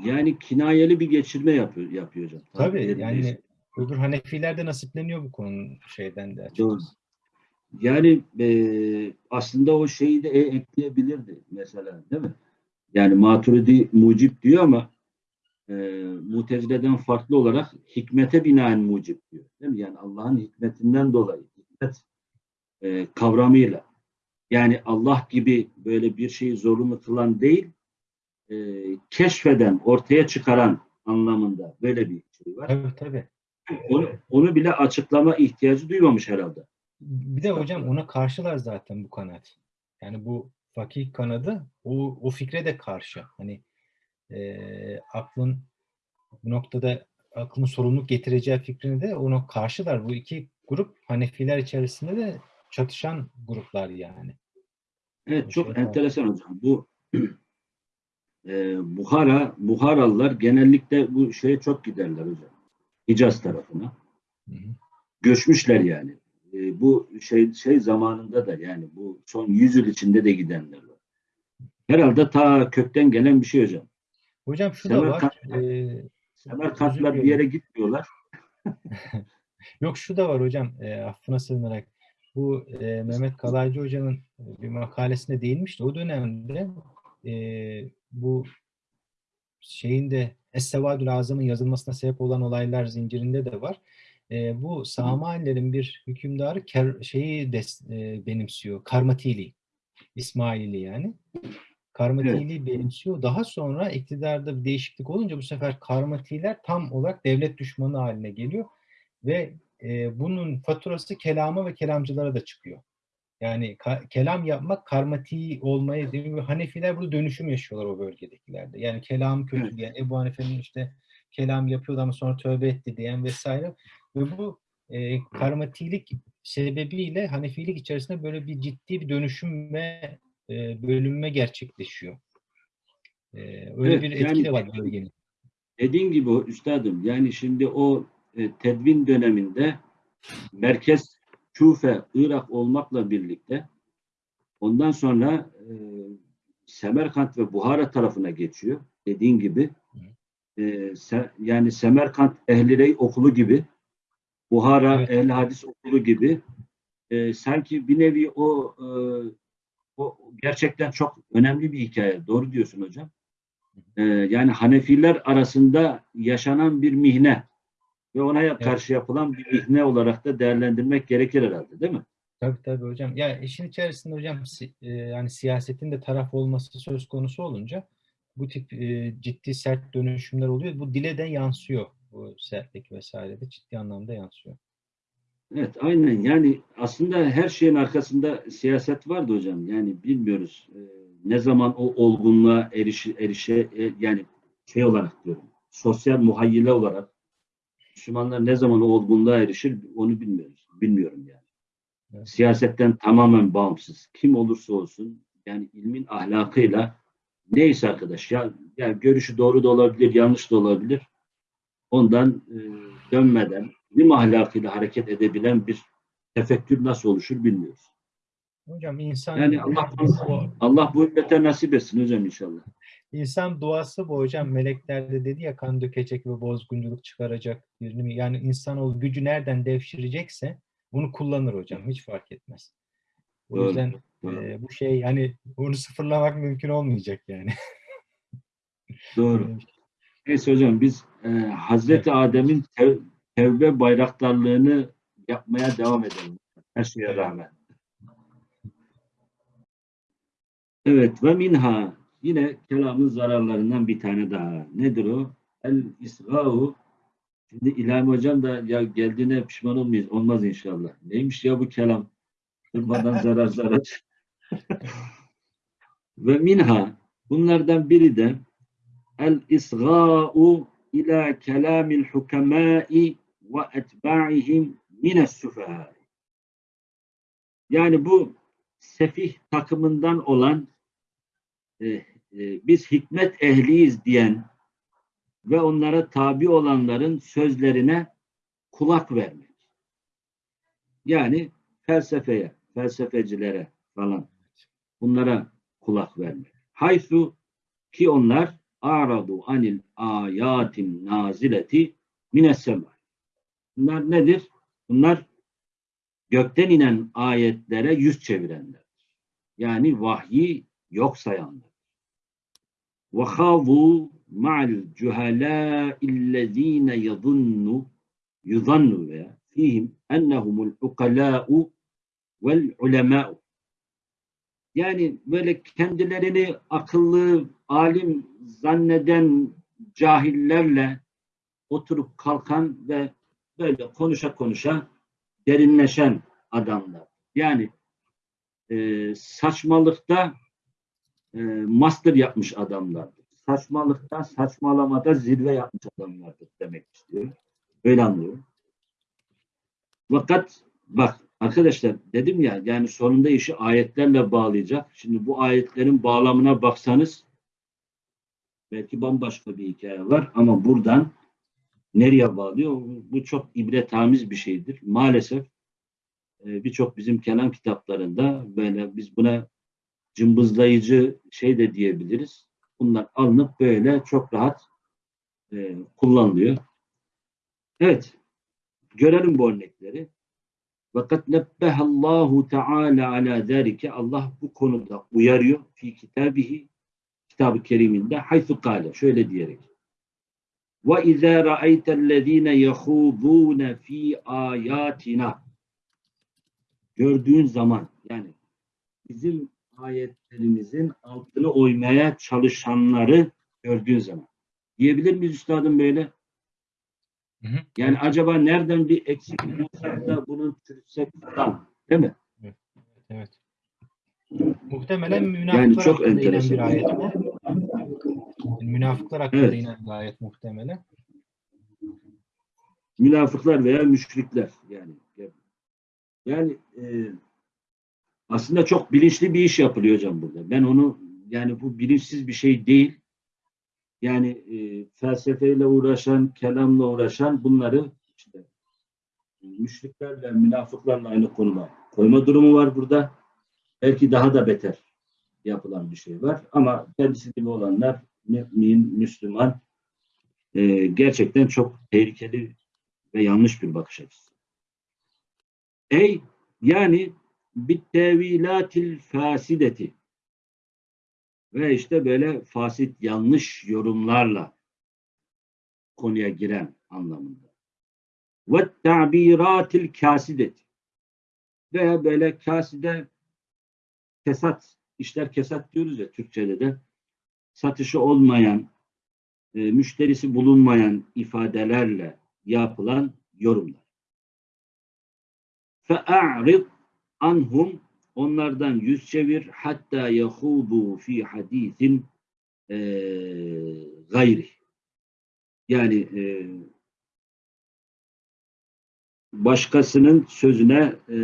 [SPEAKER 1] Yani kinayeli bir geçirme yapıyor, yapıyor hocam.
[SPEAKER 2] Tabii
[SPEAKER 1] yerindeyse.
[SPEAKER 2] yani öbür Hanefilerde nasipleniyor bu konunun şeyden de
[SPEAKER 1] Doğru. Yani e, aslında o şeyi de e, ekleyebilirdi mesela değil mi? Yani Maturidi mucip diyor ama e, Mutezile'den farklı olarak hikmete binaen mucip diyor. Değil mi? Yani Allah'ın hikmetinden dolayı hikmet e, kavramıyla yani Allah gibi böyle bir şeyi zorunlu kılan değil e, keşfeden, ortaya çıkaran anlamında böyle bir şey var.
[SPEAKER 2] Tabii tabii.
[SPEAKER 1] Onu, onu bile açıklama ihtiyacı duymamış herhalde.
[SPEAKER 2] Bir de hocam ona karşılar zaten bu kanaat. Yani bu fakih kanadı o, o fikre de karşı. Hani eee, aklın bu noktada aklın sorumluluk getireceği fikrini de ona karşılar. Bu iki grup Hanefiler içerisinde de çatışan gruplar yani.
[SPEAKER 1] Evet çok
[SPEAKER 2] Şey,
[SPEAKER 1] enteresan hocam. Bu *clears throat* e, Buhara, Buharalılar genellikle bu şeye çok giderler hocam. Hicaz tarafına.
[SPEAKER 2] Hı hı.
[SPEAKER 1] Göçmüşler yani. E, bu şey şey zamanında da yani bu son 100 yıl içinde de gidenler var. Herhalde ta kökten gelen bir şey hocam.
[SPEAKER 2] Hocam şu da var. Eee,
[SPEAKER 1] Semerkantlar bir yere gitmiyorlar. *laughs*
[SPEAKER 2] Yok şu da var hocam e, affına sığınarak. Bu e, Mehmet Kalaycı Hoca'nın e, bir makalesinde değinmişti. O dönemde e, bu şeyin de Es-Sevadül Azam'ın yazılmasına sebep olan olaylar zincirinde de var. E, bu Samanilerin bir hükümdarı ker, şeyi des, e, benimsiyor. Karmatili. İsmaili yani. Karmatili benimsiyor. Daha sonra iktidarda bir değişiklik olunca bu sefer Karmatiler tam olarak devlet düşmanı haline geliyor ve e, bunun faturası kelama ve kelamcılara da çıkıyor. Yani ka- kelam yapmak karmati olmaya değil Hanefiler burada dönüşüm yaşıyorlar o bölgedekilerde. Yani kelam kötü
[SPEAKER 1] Evet.
[SPEAKER 2] diyen, Ebu Hanife'nin işte kelam yapıyordu ama sonra tövbe etti diyen vesaire. Ve bu e, karmatilik sebebiyle Hanefilik içerisinde böyle bir ciddi bir dönüşüm ve e, bölünme gerçekleşiyor. E, öyle
[SPEAKER 1] Evet,
[SPEAKER 2] bir etki
[SPEAKER 1] yani-
[SPEAKER 2] de var bölgenin.
[SPEAKER 1] Dediğin gibi üstadım yani şimdi o e, tedvin döneminde merkez Küfe, Irak olmakla birlikte ondan sonra e, Semerkant ve Buhara tarafına geçiyor. Dediğin gibi e, se- yani Semerkant Ehlirey okulu gibi Buhara
[SPEAKER 2] Evet.
[SPEAKER 1] Ehl Hadis okulu gibi e, sanki bir nevi o e, o gerçekten çok önemli bir hikaye. Doğru diyorsun hocam. e, yani Hanefiler arasında yaşanan bir mihne ve ona karşı yapılan bir mihne olarak da değerlendirmek gerekir herhalde değil mi?
[SPEAKER 2] Tabii tabii hocam. Ya işin içerisinde hocam si- e, yani siyasetin de taraf olması söz konusu olunca bu tip e, ciddi sert dönüşümler oluyor. Bu dile de yansıyor. Bu sertlik vesaire de ciddi anlamda yansıyor.
[SPEAKER 1] Evet, aynen. Yani aslında her şeyin arkasında siyaset vardı hocam. Yani bilmiyoruz e, ne zaman o olgunluğa erişi, erişe e, yani şey olarak diyorum. Sosyal muhayyile olarak Müslümanlar ne zaman o olgunluğa erişir onu bilmiyoruz. Bilmiyorum yani.
[SPEAKER 2] Evet.
[SPEAKER 1] Siyasetten tamamen bağımsız. Kim olursa olsun yani ilmin ahlakıyla neyse arkadaş ya, yani görüşü doğru da olabilir, yanlış da olabilir. Ondan e, dönmeden ilim ahlakıyla hareket edebilen bir tefekkür nasıl oluşur bilmiyoruz.
[SPEAKER 2] Hocam insan
[SPEAKER 1] Yani Allah Allah bu ümmete nasip etsin hocam inşallah.
[SPEAKER 2] İnsan duası bu hocam. Melekler de dedi ya kan dökecek ve bozgunculuk çıkaracak birini mi? Yani insan o gücü nereden devşirecekse bunu kullanır hocam. Hiç fark etmez. O
[SPEAKER 1] Doğru,
[SPEAKER 2] yüzden
[SPEAKER 1] doğru.
[SPEAKER 2] e, bu şey yani onu sıfırlamak mümkün olmayacak yani.
[SPEAKER 1] Doğru. *laughs* Neyse hocam biz e, Hazreti Adem'in tev- tevbe bayraktarlığını yapmaya devam edelim. Her şeye
[SPEAKER 2] Evet.
[SPEAKER 1] rağmen. Evet ve minha yine kelamın zararlarından bir tane daha. Nedir o? El isgâhu Şimdi İlhami Hocam da ya geldiğine pişman olmayız. Olmaz inşallah. Neymiş ya bu kelam? Durmadan zarar zarar. *laughs* Ve minha bunlardan biri de el isgâ'u ila kelamil hukemâi ve etba'ihim mines süfehâ. Yani bu sefih takımından olan e, e, biz hikmet ehliyiz diyen ve onlara tabi olanların sözlerine kulak vermek. Yani felsefeye, felsefecilere falan bunlara kulak vermek. Haysu ki onlar aradu anil ayatin nazileti minessema. Bunlar nedir? Bunlar gökten inen ayetlere yüz çevirenler. Yani vahyi yok sayanlar. وَخَاضُوا مَعَ الْجُهَلَاءِ الَّذ۪ينَ يَظُنُّ يُظَنُّ veya فِيهِمْ اَنَّهُمُ الْعُقَلَاءُ وَالْعُلَمَاءُ yani böyle kendilerini akıllı, alim zanneden cahillerle oturup kalkan ve böyle konuşa konuşa derinleşen adamlar. Yani e, saçmalıkta e, master yapmış adamlardır. Saçmalıkta, saçmalamada zirve yapmış adamlardır demek istiyor. Öyle anlıyorum. Fakat bak arkadaşlar dedim ya yani sonunda işi ayetlerle bağlayacak. Şimdi bu ayetlerin bağlamına baksanız belki bambaşka bir hikaye var ama buradan nereye bağlıyor? Bu çok ibretamiz bir şeydir. Maalesef e, birçok bizim kelam kitaplarında böyle biz buna cımbızlayıcı şey de diyebiliriz. Bunlar alınıp böyle çok rahat e, kullanılıyor. Evet. Görelim bu örnekleri. Fakat nebbehallahu teala ala zâlike Allah bu konuda uyarıyor fi kitabihi kitab-ı keriminde haythu kâle şöyle diyerek ve izâ ra'eytellezîne yehûdûne fî âyâtina gördüğün zaman yani bizim ayetlerimizin altını oymaya çalışanları gördüğün zaman. Diyebilir miyiz üstadım böyle?
[SPEAKER 2] Hı hı.
[SPEAKER 1] Yani acaba nereden bir eksik bulsak da bunu çürütsek falan. Değil mi?
[SPEAKER 2] Evet. Muhtemelen münafıklar
[SPEAKER 1] Yani çok
[SPEAKER 2] hakkında inen bir ayet bu. Yani münafıklar hakkında
[SPEAKER 1] Evet.
[SPEAKER 2] inen bir ayet muhtemelen.
[SPEAKER 1] Münafıklar veya müşrikler yani. Yani e, aslında çok bilinçli bir iş yapılıyor hocam burada. Ben onu yani bu bilinçsiz bir şey değil. Yani e, felsefeyle uğraşan, kelamla uğraşan bunları işte e, müşriklerle, münafıklarla aynı konuma koyma durumu var burada. Belki daha da beter yapılan bir şey var. Ama kendisi gibi olanlar mümin, Müslüman e, gerçekten çok tehlikeli ve yanlış bir bakış açısı. Ey yani bit tevilatil fasideti ve işte böyle fasit yanlış yorumlarla konuya giren anlamında. Ve tabiratil kasidet ve böyle kaside kesat işler kesat diyoruz ya Türkçe'de de satışı olmayan e, müşterisi bulunmayan ifadelerle yapılan yorumlar. Fe'a'rid anhum onlardan yüz çevir hatta yahudu fi hadisin e, gayri. Yani e, başkasının sözüne e,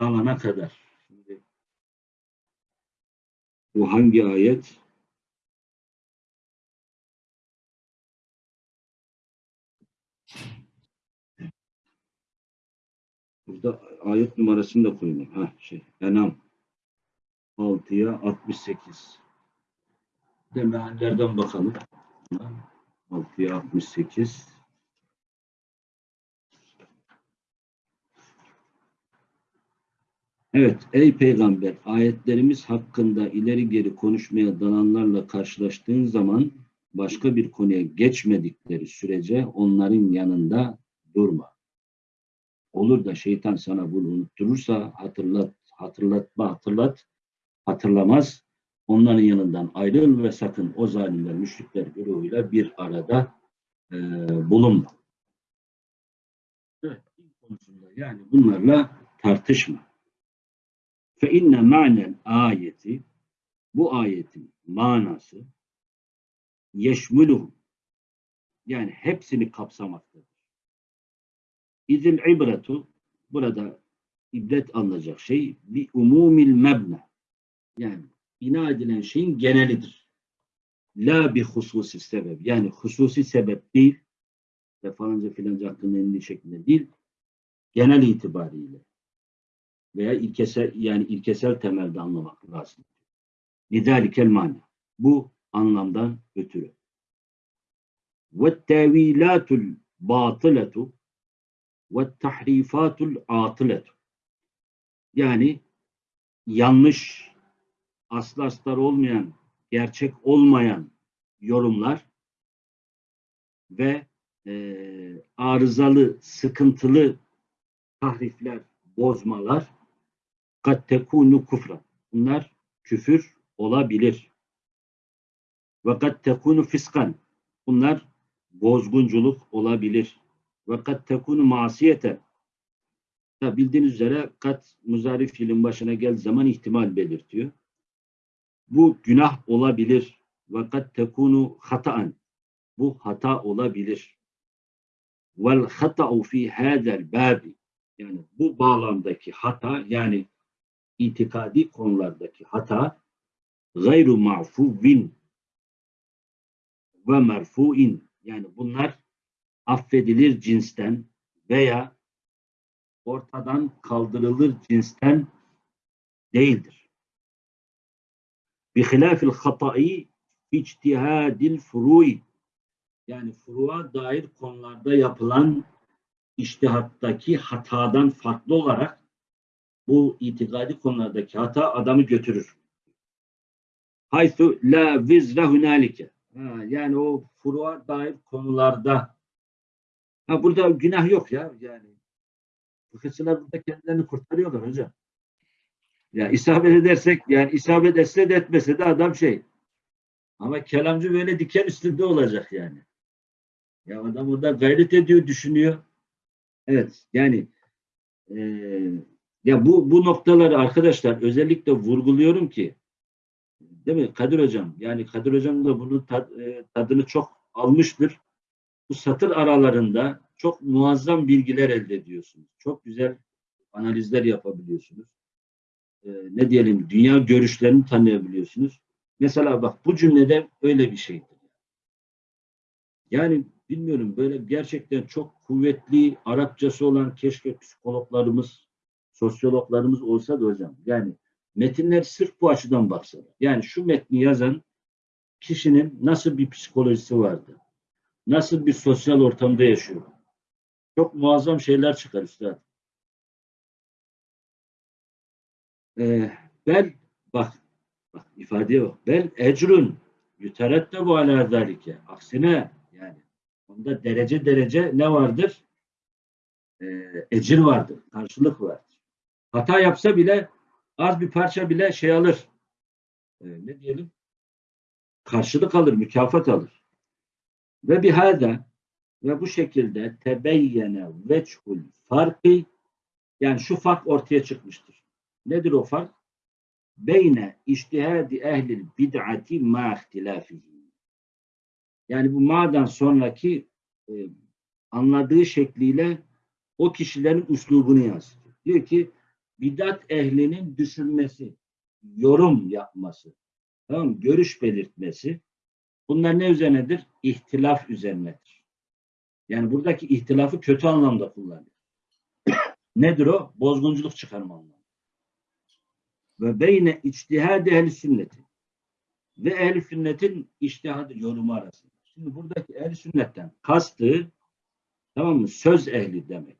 [SPEAKER 1] dalana kadar. Şimdi, bu hangi ayet? Burada ayet numarasını da koyayım. Ha şey, Enam 6'ya 68. Demeyenlerden bakalım. 6'ya 68. Evet, ey peygamber, ayetlerimiz hakkında ileri geri konuşmaya dalanlarla karşılaştığın zaman başka bir konuya geçmedikleri sürece onların yanında durma. Olur da şeytan sana bunu unutturursa hatırlat, hatırlatma, hatırlat, hatırlamaz. Onların yanından ayrıl ve sakın o zalimler, müşrikler grubuyla bir arada e, bulunma. Evet, konusunda yani bunlarla tartışma. Fe inne ma'nel ayeti bu ayetin manası yeşmuluhum yani hepsini kapsamaktadır. İzil ibretu burada ibret alınacak şey bir umumil mebne yani bina edilen şeyin genelidir. La bir hususi sebep yani hususi sebep değil ve falanca filanca hakkında indiği şeklinde değil genel itibariyle veya ilkesel yani ilkesel temelde anlamak lazım. Lidalikel mana. Bu anlamdan ötürü. Ve tevilatul batıletu ve tahrifatul atıletu. Yani yanlış, aslı astar olmayan, gerçek olmayan yorumlar ve e, arızalı, sıkıntılı tahrifler, bozmalar kad tekunu kufra. Bunlar küfür olabilir. Ve kad tekunu fiskan. Bunlar bozgunculuk olabilir. Ve kad tekunu masiyete. Ya bildiğiniz üzere kat muzari fiilin başına geldiği zaman ihtimal belirtiyor. Bu günah olabilir. Ve kad tekunu hataan. Bu hata olabilir. Vel hata'u fi hadel babi. Yani bu bağlamdaki hata yani itikadi konulardaki hata gayru ma'fuvin ve merfuin yani bunlar affedilir cinsten veya ortadan kaldırılır cinsten değildir. Bihilafil hata'i içtihadil furu'i yani furuğa dair konularda yapılan iştihattaki hatadan farklı olarak bu itikadi konulardaki hata adamı götürür. Haythu la vizre hunalike. Yani o furuğa dair konularda ha, burada günah yok ya yani. Fıkıhçılar burada kendilerini kurtarıyorlar hocam. Ya isabet edersek yani isabet etse de etmese de adam şey. Ama kelamcı böyle diken üstünde olacak yani. Ya adam orada gayret ediyor, düşünüyor. Evet yani eee ya bu bu noktaları arkadaşlar özellikle vurguluyorum ki değil mi Kadir hocam? Yani Kadir hocam da bunun tad, e, tadını çok almıştır. Bu satır aralarında çok muazzam bilgiler elde ediyorsunuz. Çok güzel analizler yapabiliyorsunuz. E, ne diyelim dünya görüşlerini tanıyabiliyorsunuz. Mesela bak bu cümlede öyle bir şeydir. Yani bilmiyorum böyle gerçekten çok kuvvetli Arapçası olan keşke psikologlarımız sosyologlarımız olsa da hocam yani metinler sırf bu açıdan baksalar. Yani şu metni yazan kişinin nasıl bir psikolojisi vardı? Nasıl bir sosyal ortamda yaşıyor? Çok muazzam şeyler çıkar üstad. Ee, ben bak Bak ifadeye bak. Bel ecrun yüterettebu ala zalike. Aksine yani onda derece derece ne vardır? Ee, ecir vardır. Karşılık vardır. Hata yapsa bile az bir parça bile şey alır. Ee, ne diyelim? Karşılık alır, mükafat alır. Ve bihada ve bu şekilde tebeyyene veçhul farkı yani şu fark ortaya çıkmıştır. Nedir o fark? Beyne iştihadi ehlil bid'ati ma ihtilafihi. Yani bu ma'dan sonraki e, anladığı şekliyle o kişilerin üslubunu yansıtıyor. Diyor ki bidat ehlinin düşünmesi, yorum yapması, tamam görüş belirtmesi bunlar ne üzerinedir? İhtilaf üzerinedir. Yani buradaki ihtilafı kötü anlamda kullanıyor. Nedir o? Bozgunculuk çıkarma anlamı. Ve beyne içtihad ehli sünneti ve ehli sünnetin içtihadı yorumu arasında. Şimdi buradaki ehli sünnetten kastı tamam mı? Söz ehli demek.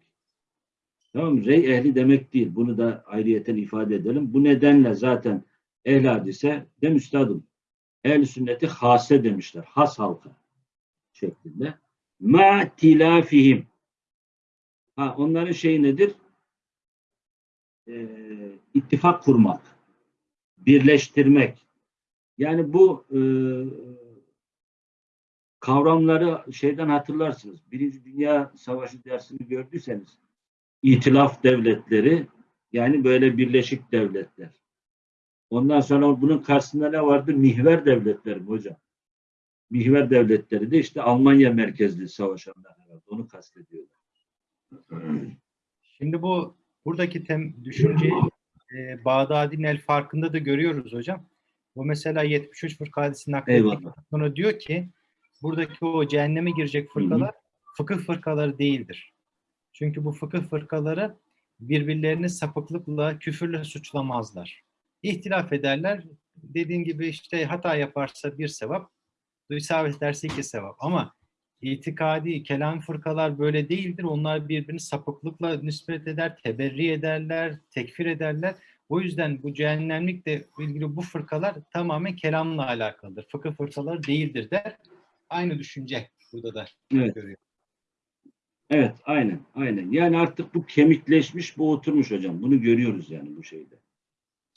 [SPEAKER 1] Tamam mı? Rey ehli demek değil. Bunu da ayrıyeten ifade edelim. Bu nedenle zaten ehli hadise de üstadım. Ehli sünneti hase demişler. Has halka şeklinde. Ma tilafihim. Ha, onların şeyi nedir? Ee, ittifak kurmak. Birleştirmek. Yani bu e, kavramları şeyden hatırlarsınız. Birinci Dünya Savaşı dersini gördüyseniz İtilaf devletleri yani böyle birleşik devletler. Ondan sonra bunun karşısında ne vardı? Mihver devletleri mi hocam. Mihver devletleri de işte Almanya merkezli savaşanlar herhalde. Onu kastediyorlar.
[SPEAKER 2] Şimdi bu buradaki tem, düşünceyi e, Bağdadi'nin el farkında da görüyoruz hocam. O mesela 73 fırka hadisini naklettikten
[SPEAKER 1] Eyvallah.
[SPEAKER 2] sonra diyor ki buradaki o cehenneme girecek fırkalar fıkıh fırkaları değildir. Çünkü bu fıkıh fırkaları birbirlerini sapıklıkla, küfürle suçlamazlar. İhtilaf ederler. Dediğin gibi işte hata yaparsa bir sevap, isabet ederse iki sevap. Ama itikadi, kelam fırkalar böyle değildir. Onlar birbirini sapıklıkla nispet eder, teberri ederler, tekfir ederler. O yüzden bu cehennemlikle ilgili bu fırkalar tamamen kelamla alakalıdır. Fıkıh fırkaları değildir der. Aynı düşünce burada da
[SPEAKER 1] Evet.
[SPEAKER 2] görüyor.
[SPEAKER 1] Evet, aynen, aynen. Yani artık bu kemikleşmiş, bu oturmuş hocam. Bunu görüyoruz yani bu şeyde.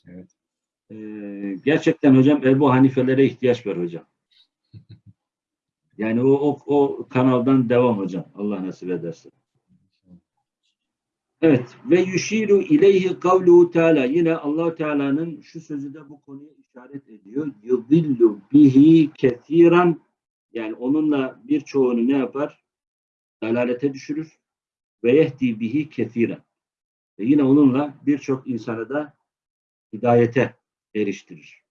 [SPEAKER 2] Evet.
[SPEAKER 1] Ee, gerçekten hocam Ebu Hanifelere ihtiyaç var hocam. *laughs* Yani o, o, o kanaldan devam hocam. Allah nasip ederse. Evet. Ve yuşiru ileyhi kavluhu teala. Yine allah Teala'nın şu sözü de bu konuya işaret ediyor. Yudillu bihi kethiran. Yani onunla birçoğunu ne yapar? Dalalete düşürür. Ve yehdi bihi kethiran. Ve yine onunla birçok insanı da hidayete eriştirir.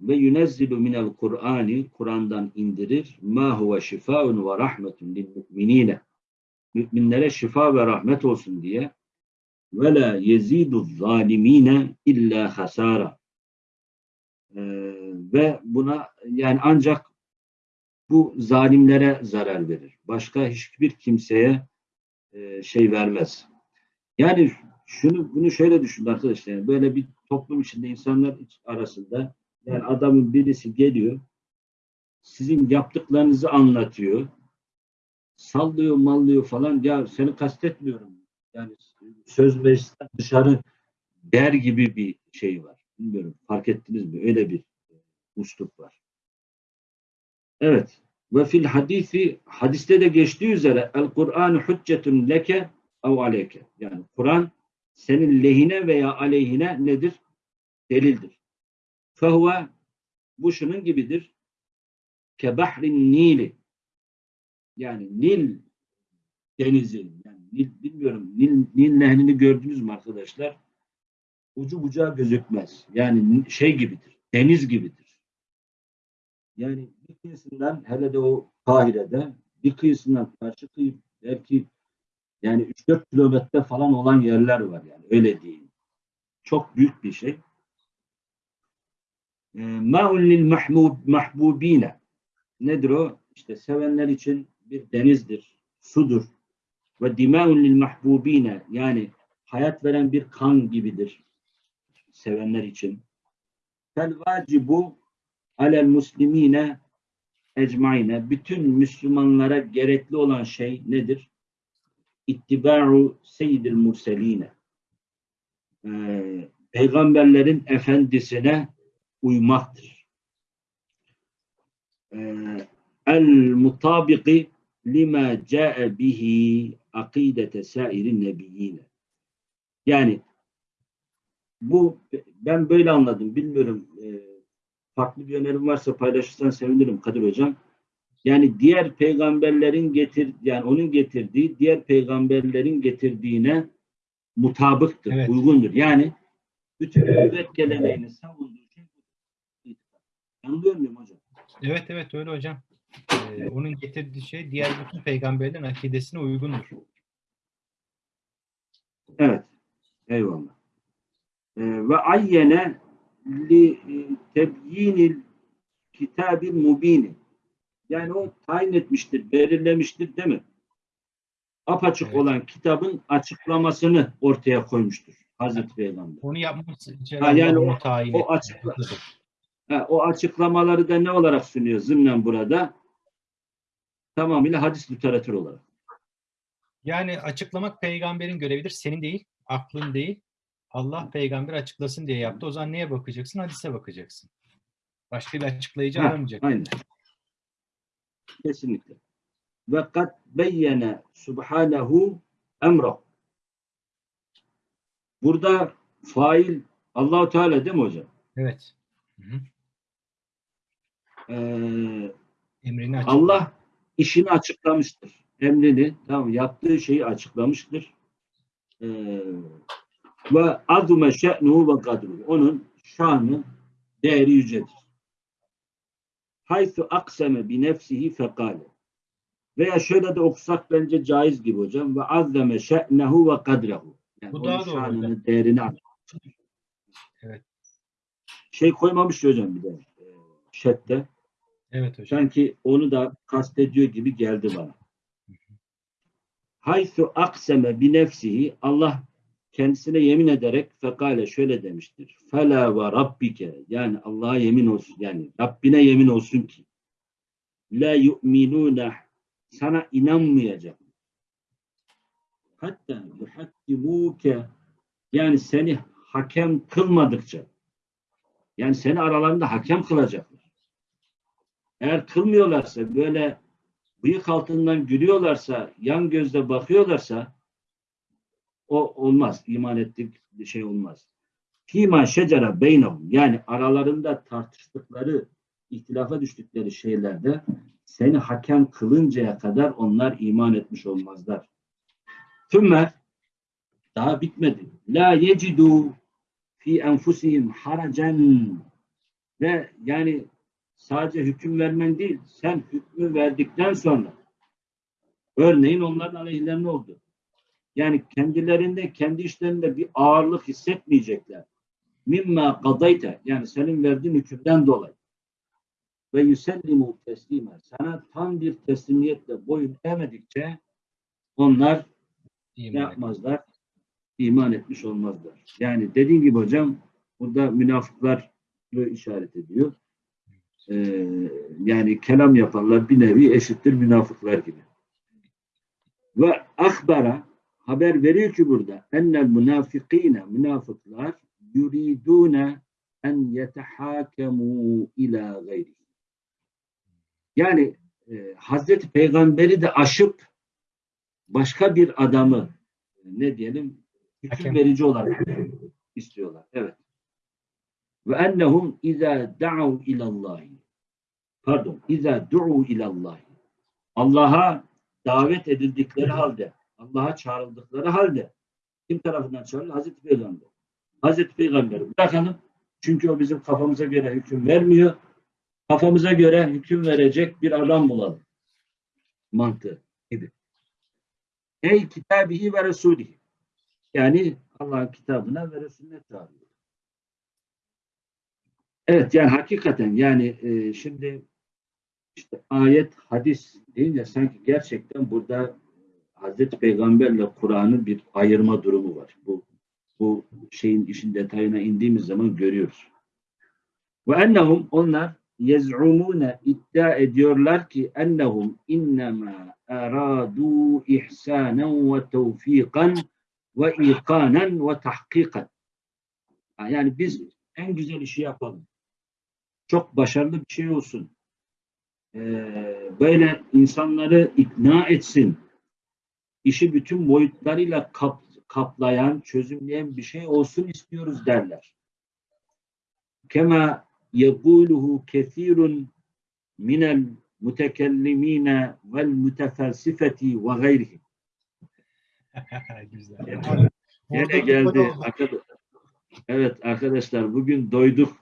[SPEAKER 1] Ve yunezzilu minel Kur'ani Kur'an'dan indirir. Ma huve şifaun ve rahmetun lil mu'minine. Müminlere şifa ve rahmet olsun diye. Ve la yezidu zalimine illa hasara. Ee, ve buna yani ancak bu zalimlere zarar verir. Başka hiçbir kimseye e, şey vermez. Yani şunu bunu şöyle düşünün arkadaşlar. Yani böyle bir toplum içinde insanlar arasında yani adamın birisi geliyor sizin yaptıklarınızı anlatıyor. Sallıyor, mallıyor falan. Ya seni kastetmiyorum. Yani söz meclisten dışarı der gibi bir şey var. Bilmiyorum. Fark ettiniz mi? Öyle bir e, usluk var. Evet. Ve fil hadisi hadiste de geçtiği üzere el Kur'an hüccetun leke ev aleyke. Yani Kur'an senin lehine veya aleyhine nedir? Delildir. Fehuve bu şunun gibidir. Kebahrin Nili. Yani Nil denizi. Yani Nil, bilmiyorum Nil, Nil nehlini gördünüz mü arkadaşlar? Ucu bucağı gözükmez. Yani şey gibidir. Deniz gibidir. Yani bir kıyısından hele de o Kahire'de bir kıyısından karşı kıyı belki yani 3-4 kilometre falan olan yerler var yani öyle diyeyim. Çok büyük bir şey. Ee, Ma'un lil mahbubine. Nedir o? İşte sevenler için bir denizdir, sudur. Ve dima'un lil mahbubine yani hayat veren bir kan gibidir sevenler için. fel vacibu alel muslimine ecmaine bütün Müslümanlara gerekli olan şey nedir? İttiba'u seyyidil murseline. Ee, peygamberlerin efendisine uymaktır. Ee, el mutabiki lima ca'e bihi akidete sairin nebiyyine. Yani bu ben böyle anladım. Bilmiyorum e, farklı bir önerim varsa paylaşırsan sevinirim Kadir Hocam. Yani diğer peygamberlerin getir yani onun getirdiği diğer peygamberlerin getirdiğine mutabıktır,
[SPEAKER 2] Evet.
[SPEAKER 1] uygundur. Yani bütün nübüvvet geleneğini savunduğu şey. Yanılıyor muyum hocam?
[SPEAKER 2] Evet evet öyle hocam. Ee, onun getirdiği şey diğer bütün peygamberlerin akidesine uygundur.
[SPEAKER 1] Evet. Eyvallah. Ee, ve ayyene li e, tebyinil kitabil mubini. Yani o tayin etmiştir, belirlemiştir değil mi? Apaçık
[SPEAKER 2] Evet.
[SPEAKER 1] olan kitabın açıklamasını ortaya koymuştur Hazreti Peygamber.
[SPEAKER 2] Onu yapması için
[SPEAKER 1] Ha, yani o-
[SPEAKER 2] tayin
[SPEAKER 1] o açıkla- Ha, o açıklamaları da ne olarak sunuyor zımnen burada? Tamamıyla hadis literatürü olarak.
[SPEAKER 2] Yani açıklamak peygamberin görevidir. Senin değil, aklın değil. Allah peygamber açıklasın diye yaptı. O zaman neye bakacaksın? Hadise bakacaksın. Başka bir açıklayıcı
[SPEAKER 1] Ha,
[SPEAKER 2] aramayacak.
[SPEAKER 1] Aynen. Kesinlikle. Ve kad beyyene subhanehu emra. Burada fail Allahu Teala değil mi hocam?
[SPEAKER 2] Evet. Hı hı.
[SPEAKER 1] Ee,
[SPEAKER 2] Emrini.
[SPEAKER 1] Allah işini açıklamıştır. Emrini, tamam yaptığı şeyi açıklamıştır. Ee, ve azume şe'nuhu ve kadruhu. Onun şanı, değeri yücedir. Haythu akseme bi nefsihi fekale. Veya şöyle de okusak bence caiz gibi hocam. Ve azzeme şe'nehu ve kadrehu. Yani
[SPEAKER 2] Bu
[SPEAKER 1] onun
[SPEAKER 2] daha doğru
[SPEAKER 1] şanını, değerini açıklamıştır.
[SPEAKER 2] Evet.
[SPEAKER 1] Şey koymamış hocam bir de. E, şette.
[SPEAKER 2] Evet hocam.
[SPEAKER 1] Sanki onu da kastediyor gibi geldi bana. Haythu akseme bi nefsihi Allah kendisine yemin ederek fekale şöyle demiştir. Fela ve rabbike yani Allah'a yemin olsun yani Rabbine yemin olsun ki la yu'minune sana inanmayacak. Hatta yuhakkimuke yani seni hakem kılmadıkça yani seni aralarında hakem kılacaklar. Eğer kılmıyorlarsa böyle bıyık altından gülüyorlarsa, yan gözle bakıyorlarsa o olmaz. İman ettik bir şey olmaz. Fîmâ şecere beynehum yani aralarında tartıştıkları, ihtilafa düştükleri şeylerde seni hakem kılıncaya kadar onlar iman etmiş olmazlar. Thümme daha bitmedi. La yecidû fi enfusihim haracen ve yani sadece hüküm vermen değil, sen hükmü verdikten sonra örneğin onların aleyhlerine oldu. Yani kendilerinde, kendi işlerinde bir ağırlık hissetmeyecekler. Mimma kadayte yani senin verdiğin hükümden dolayı. Ve yüsellimu teslime sana tam bir teslimiyetle boyun eğmedikçe onlar
[SPEAKER 2] İman
[SPEAKER 1] yapmazlar? İman etmiş olmazlar. Yani dediğim gibi hocam burada münafıklar işaret ediyor. Ee, yani kelam yapanlar bir nevi eşittir münafıklar gibi. Ve akbara haber veriyor ki burada ennel münafikine münafıklar yuridune en yetehakemu ila gayri. Yani e, Hazreti Peygamberi de aşıp başka bir adamı e, ne diyelim hüküm verici olarak istiyorlar. Evet. Ve ennehum izâ da'u ilallahi pardon izâ du'u ilallahi Allah'a davet edildikleri halde Allah'a çağrıldıkları halde kim tarafından çağrılır? Hazreti Peygamber. Hazreti Peygamber bırakalım. Çünkü o bizim kafamıza göre hüküm vermiyor. Kafamıza göre hüküm verecek bir adam bulalım. Mantığı gibi. Ey kitabihi ve resulihi. Yani Allah'ın kitabına ve Resulüne çağırıyor. Evet yani hakikaten yani e, şimdi işte ayet, hadis deyince sanki gerçekten burada Hazreti Peygamberle Kur'an'ın bir ayırma durumu var. Bu bu şeyin işin detayına indiğimiz zaman görüyoruz. Ve ennehum onlar yez'umune iddia ediyorlar ki ennehum innema aradu ihsanen ve tevfikan ve ikanen ve tahkikan. Yani biz en güzel işi yapalım. Çok başarılı bir şey olsun. Ee, böyle insanları ikna etsin. İşi bütün boyutlarıyla kap, kaplayan, çözümleyen bir şey olsun istiyoruz derler. Kema yekuluhu kesirun minel mutekellimine vel mutefelsifeti ve gayrihim. *laughs*
[SPEAKER 2] Güzel.
[SPEAKER 3] Orada
[SPEAKER 1] geldi. Arkadaş- Evet arkadaşlar bugün doyduk.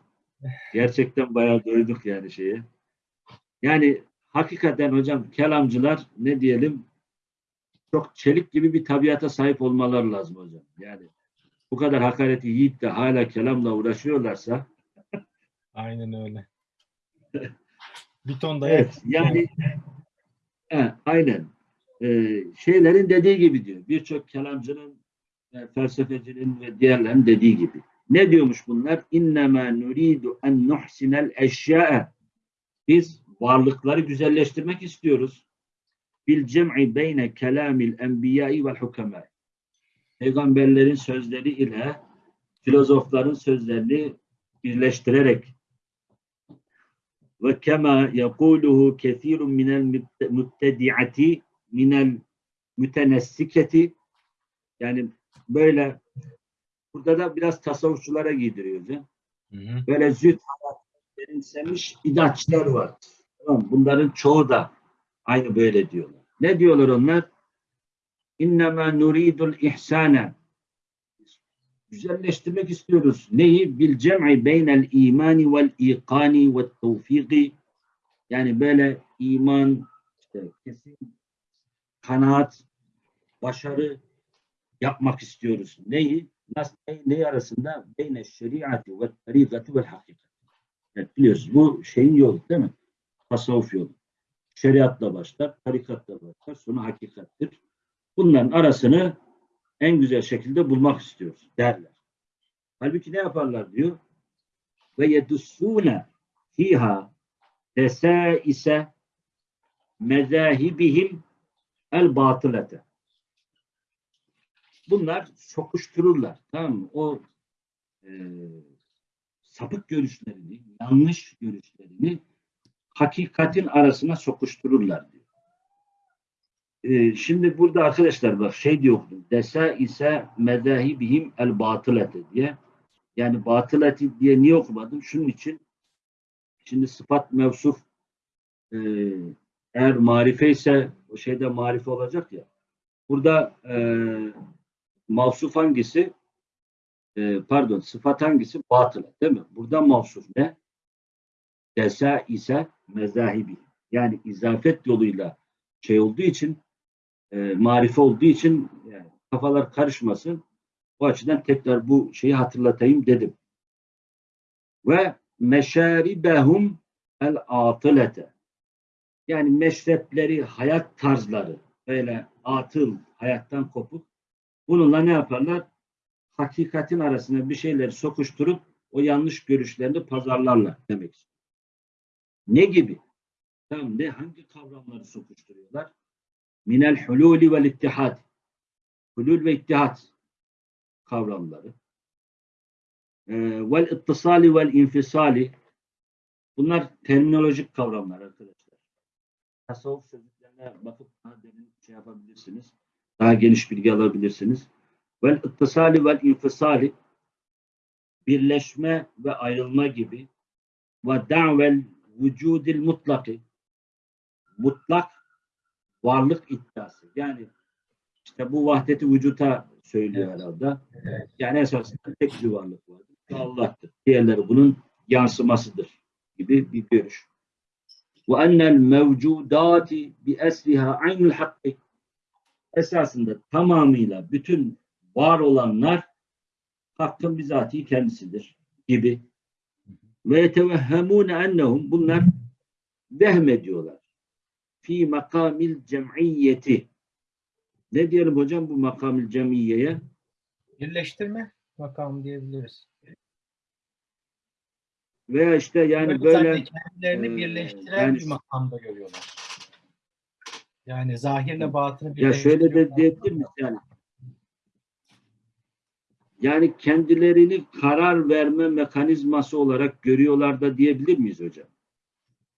[SPEAKER 1] Gerçekten bayağı doyduk yani şeye. Yani hakikaten hocam kelamcılar ne diyelim çok çelik gibi bir tabiata sahip olmaları lazım hocam. Yani bu kadar hakareti yiyip de hala kelamla uğraşıyorlarsa *laughs*
[SPEAKER 2] Aynen öyle. *laughs* Bir ton da
[SPEAKER 1] evet yani he, aynen Ee, şeylerin dediği gibi diyor. Birçok kelamcının e, felsefecinin ve diğerlerinin dediği gibi. Ne diyormuş bunlar? İnnemâ nuridu en nuhsinel eşya'e. Biz varlıkları güzelleştirmek istiyoruz. Bil cem'i beyne kelamil enbiyai vel hukemâ. Peygamberlerin sözleri ile filozofların sözlerini birleştirerek ve kema yekuluhu kesirun minel müttedi'ati minel mütenessiketi yani böyle burada da biraz tasavvufçulara giydiriyor hocam.
[SPEAKER 2] Hı hı.
[SPEAKER 1] Böyle züht benimsemiş bidatçılar var. Tamam, bunların çoğu da aynı böyle diyorlar. Ne diyorlar onlar? İnnemâ nuridul ihsâne. Güzelleştirmek istiyoruz. Neyi? Bil cem'i beynel imani vel ikani ve tevfiki. Yani böyle iman, işte kesin kanaat, başarı yapmak istiyoruz. Neyi? Nasıl, ne, neyi arasında? Beyne şeriatı ve tarikatı ve hakikat. Evet, biliyorsunuz bu şeyin yolu değil mi? Tasavvuf yolu. Şeriatla başlar, tarikatla başlar, sonra hakikattir. Bunların arasını en güzel şekilde bulmak istiyoruz derler. Halbuki ne yaparlar diyor? Ve yedussûne fiha desâise mezâhibihim el batılete. Bunlar sokuştururlar. Tamam mı? O e, sapık görüşlerini, yanlış görüşlerini hakikatin arasına sokuştururlar diyor. E, şimdi burada arkadaşlar bak şey diyor. Desa ise medahibihim el batılete diye. Yani batıleti diye niye okumadım? Şunun için şimdi sıfat mevsuf e, eğer marife ise o şeyde marife olacak ya. Burada e, mavsuf hangisi? E, pardon sıfat hangisi? Batıla değil mi? Burada mavsuf ne? Desa ise mezahibi. Yani izafet yoluyla şey olduğu için e, marife olduğu için yani kafalar karışmasın. O açıdan tekrar bu şeyi hatırlatayım dedim. Ve meşaribehum el atılete. Yani meşrepleri, hayat tarzları böyle atıl, hayattan kopuk. Bununla ne yaparlar? Hakikatin arasına bir şeyleri sokuşturup o yanlış görüşlerini pazarlarlar demek istiyor. Ne gibi? Tamam ne? Hangi kavramları sokuşturuyorlar? Minel hululi vel ittihad. Hulul ve ittihad kavramları. Ee, vel ittisali vel infisali. Bunlar terminolojik kavramlar arkadaşlar. Tasavvuf sözlüklerine bakıp daha derin şey yapabilirsiniz. Daha geniş bilgi alabilirsiniz. Vel ittisali vel infisali birleşme ve ayrılma gibi ve da'vel vücudil mutlaki mutlak varlık iddiası. Yani işte bu vahdeti vücuta söylüyor herhalde. Yani esasında tek bir varlık vardır. Allah'tır. Diğerleri bunun yansımasıdır gibi bir görüş. Ve ennel mevcudati bi esriha aynul hakkı esasında tamamıyla bütün var olanlar hakkın bizatihi kendisidir gibi. Ve yetevehhemûne ennehum bunlar vehmediyorlar. Fi makamil cem'iyeti. Ne diyelim hocam bu makamil cem'iyeye?
[SPEAKER 2] Birleştirme makamı diyebiliriz.
[SPEAKER 1] veya işte yani
[SPEAKER 2] Böyle
[SPEAKER 1] böyle
[SPEAKER 2] kendilerini
[SPEAKER 1] e,
[SPEAKER 2] birleştiren
[SPEAKER 1] yani-
[SPEAKER 2] bir makamda görüyorlar. Yani zahirle batını
[SPEAKER 1] ya şöyle de
[SPEAKER 2] birleştiriyorlar.
[SPEAKER 1] diyebilir miyiz yani? Yani kendilerini karar verme mekanizması olarak görüyorlar da diyebilir miyiz hocam?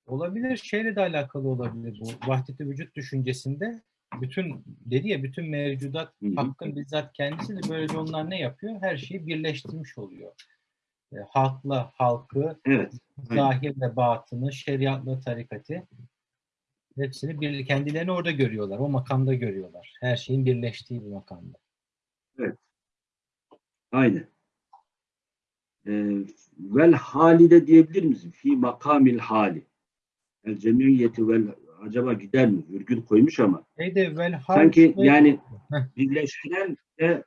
[SPEAKER 2] Olabilir. Şeyle de alakalı olabilir bu. Vahdeti vücut düşüncesinde bütün dedi ya bütün mevcudat
[SPEAKER 1] Hı hı.
[SPEAKER 2] hakkın bizzat kendisi de böylece onlar ne yapıyor? Her şeyi birleştirmiş oluyor. E, halkla halkı,
[SPEAKER 1] Evet.
[SPEAKER 2] Zahirle batını, şeriatla tarikatı hepsini bir, kendilerini orada görüyorlar. O makamda görüyorlar. Her şeyin birleştiği bir makamda.
[SPEAKER 1] Aynen. Ee, vel hali de diyebilir miyiz? Fi makamil hali. El cemiyeti vel acaba gider mi? Virgül koymuş ama.
[SPEAKER 2] Şeyde vel hal
[SPEAKER 1] Sanki yani birleştiren ve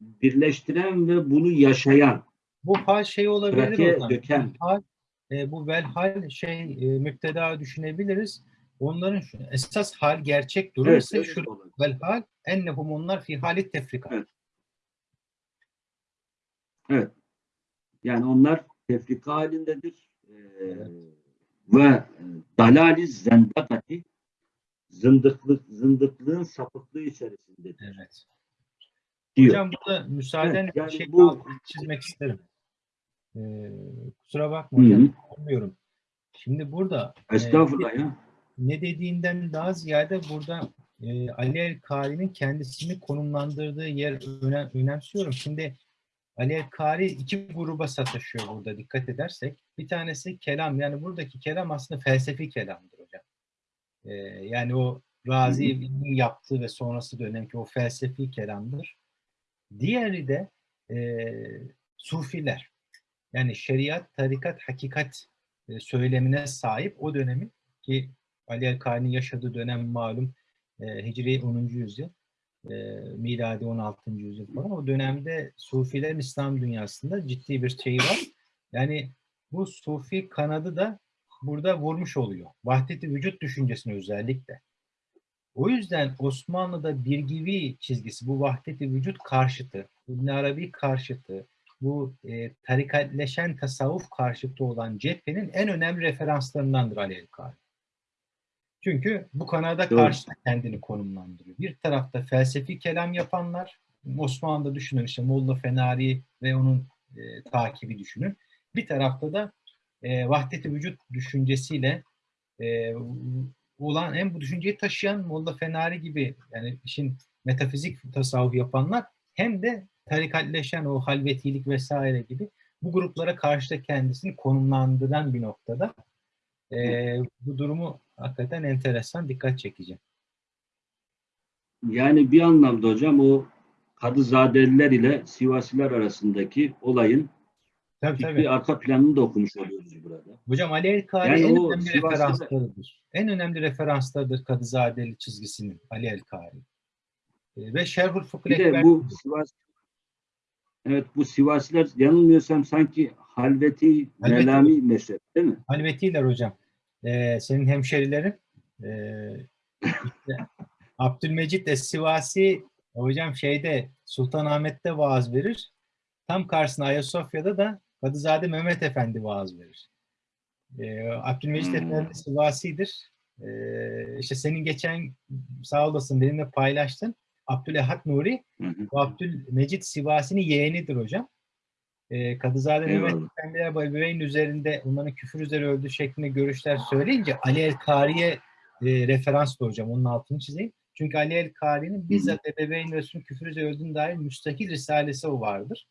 [SPEAKER 1] birleştiren ve bunu yaşayan,
[SPEAKER 2] bu hal şey olabilir o zaman.
[SPEAKER 1] döken.
[SPEAKER 2] Hal, e, bu velhal şey e, müpteda düşünebiliriz. Onların şu, esas hal gerçek durum
[SPEAKER 1] Evet,
[SPEAKER 2] ise şu
[SPEAKER 1] olabilir.
[SPEAKER 2] velhal ennehum onlar fi halit tefrika.
[SPEAKER 1] Evet. Evet. Yani onlar tefrika halindedir. Ee,
[SPEAKER 2] Evet.
[SPEAKER 1] ve dalali zendakati zındıklık, zındıklığın sapıklığı içerisindedir
[SPEAKER 2] Evet.
[SPEAKER 1] diyor.
[SPEAKER 2] Hocam burada müsaaden
[SPEAKER 1] Evet, yani
[SPEAKER 2] bir şey
[SPEAKER 1] bu-
[SPEAKER 2] çizmek isterim. Ee, kusura bakma hocam.
[SPEAKER 1] hı.
[SPEAKER 2] Anlıyorum. Şimdi burada e,
[SPEAKER 1] Estağfurullah ya.
[SPEAKER 2] ne dediğinden daha ziyade burada e, Ali El-Kari'nin kendisini konumlandırdığı yer önem, önemsiyorum. Şimdi Ali El-Kari iki gruba sataşıyor burada dikkat edersek. Bir tanesi kelam yani buradaki kelam aslında felsefi kelamdır hocam. E, yani o Razi'nin yaptığı ve sonrası dönemki o felsefi kelamdır. Diğeri de e, Sufiler. Yani şeriat, tarikat, hakikat e, söylemine sahip o dönemin ki Ali El-Kari'nin yaşadığı dönem malum e, Hicri 10. yüzyıl, e, miladi 16. yüzyıl falan. O dönemde Sufilerin İslam dünyasında ciddi bir şeyi var. Yani bu Sufi kanadı da burada vurmuş oluyor. Vahdeti vücut düşüncesine özellikle. O yüzden Osmanlı'da birgivi çizgisi, bu vahdeti vücut karşıtı, İbn Arabi karşıtı, bu e, tarikatleşen tasavvuf karşıtı olan cephenin en önemli referanslarındandır Ali El-Kari. Çünkü bu kanada karşı kendini konumlandırıyor. Bir tarafta felsefi kelam yapanlar, Osmanlı'da düşünün işte Molla Fenari ve onun e, takibi düşünün. Bir tarafta da e, vahdeti vücut düşüncesiyle e, olan hem bu düşünceyi taşıyan Molla Fenari gibi yani işin metafizik tasavvuf yapanlar hem de tarikatleşen o halvetilik vesaire gibi bu gruplara karşı da kendisini konumlandıran bir noktada. Ee, bu durumu hakikaten enteresan, dikkat çekici.
[SPEAKER 1] Yani bir anlamda hocam o Kadızadeliler ile Sivasiler arasındaki olayın
[SPEAKER 2] Tabii
[SPEAKER 1] fikri
[SPEAKER 2] tabii.
[SPEAKER 1] arka planını da okumuş oluyoruz burada.
[SPEAKER 2] Hocam Ali El-Kari
[SPEAKER 1] Yani
[SPEAKER 2] en önemli
[SPEAKER 1] Sivas'ta da-
[SPEAKER 2] referanslarıdır. En önemli referanslardır Kadızadeli çizgisinin Ali El-Kari. Ee, ve Şerhul Fıkıh
[SPEAKER 1] Bir de bu Sivas Evet bu Sivasiler yanılmıyorsam sanki Halveti
[SPEAKER 2] Halveti.
[SPEAKER 1] Melami mezhep değil mi?
[SPEAKER 2] Halvetiler hocam. Ee, senin hemşerilerin ee, işte Abdülmecit Es-Sivasi hocam şeyde Sultanahmet'te vaaz verir. Tam karşısına Ayasofya'da da Kadızade Mehmet Efendi vaaz verir. Ee, Abdülmecit
[SPEAKER 1] Hmm.
[SPEAKER 2] Efendi Sivasi'dir. Ee, işte senin geçen sağ olasın benimle paylaştın. Abdülehat Nuri
[SPEAKER 1] Hı hı.
[SPEAKER 2] bu Abdülmecit Sivasi'nin yeğenidir hocam. Ee, Kadızade Mehmet. Efendiler bu ebeveyn üzerinde onların küfür üzeri öldüğü şeklinde görüşler söyleyince Ali El-Kari'ye e, referans hocam. Onun altını çizeyim. Çünkü Ali El-Kari'nin bizzat ebeveyn Resulü küfür üzeri öldüğüne dair müstakil risalesi o vardır.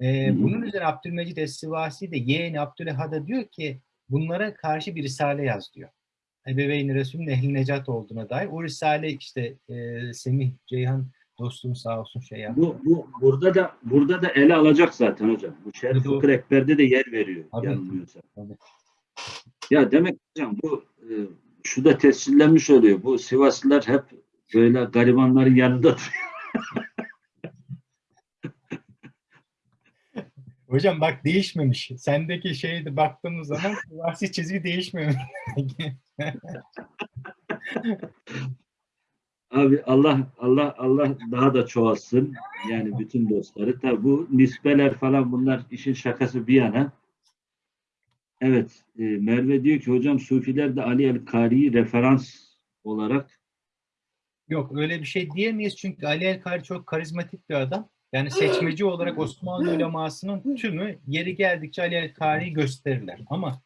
[SPEAKER 1] Hı.
[SPEAKER 2] bunun üzerine Abdülmecid Es-Sivasi de yeğeni Abdülehad'a diyor ki bunlara karşı bir risale yaz diyor. Ebeveyn Resulü'nün ehli necat olduğuna dair. O risale işte e, Semih Ceyhan dostum sağ olsun şey yaptı.
[SPEAKER 1] Bu, bu burada da burada da ele alacak zaten hocam. Bu Şerif Fıkır Ekber'de de yer veriyor
[SPEAKER 2] Tabii.
[SPEAKER 1] yanılmıyorsam.
[SPEAKER 2] Tabii.
[SPEAKER 1] Ya demek hocam bu e, şu da tescillenmiş oluyor. Bu Sivaslılar hep böyle garibanların yanında duruyor. *laughs*
[SPEAKER 2] Hocam bak değişmemiş. Sendeki şeyde baktığımız zaman siyasi çizgi değişmemiş. *laughs*
[SPEAKER 1] Abi Allah Allah Allah daha da çoğalsın. Yani bütün dostları. Tabi bu nispeler falan bunlar işin şakası bir yana. Evet, e, Merve diyor ki hocam Sufiler de Ali el-Kari'yi referans olarak
[SPEAKER 2] Yok öyle bir şey diyemeyiz çünkü Ali El-Kari çok karizmatik bir adam. Yani seçmeci olarak Osmanlı ulemasının tümü yeri geldikçe Ali El-Kari'yi gösterirler. Ama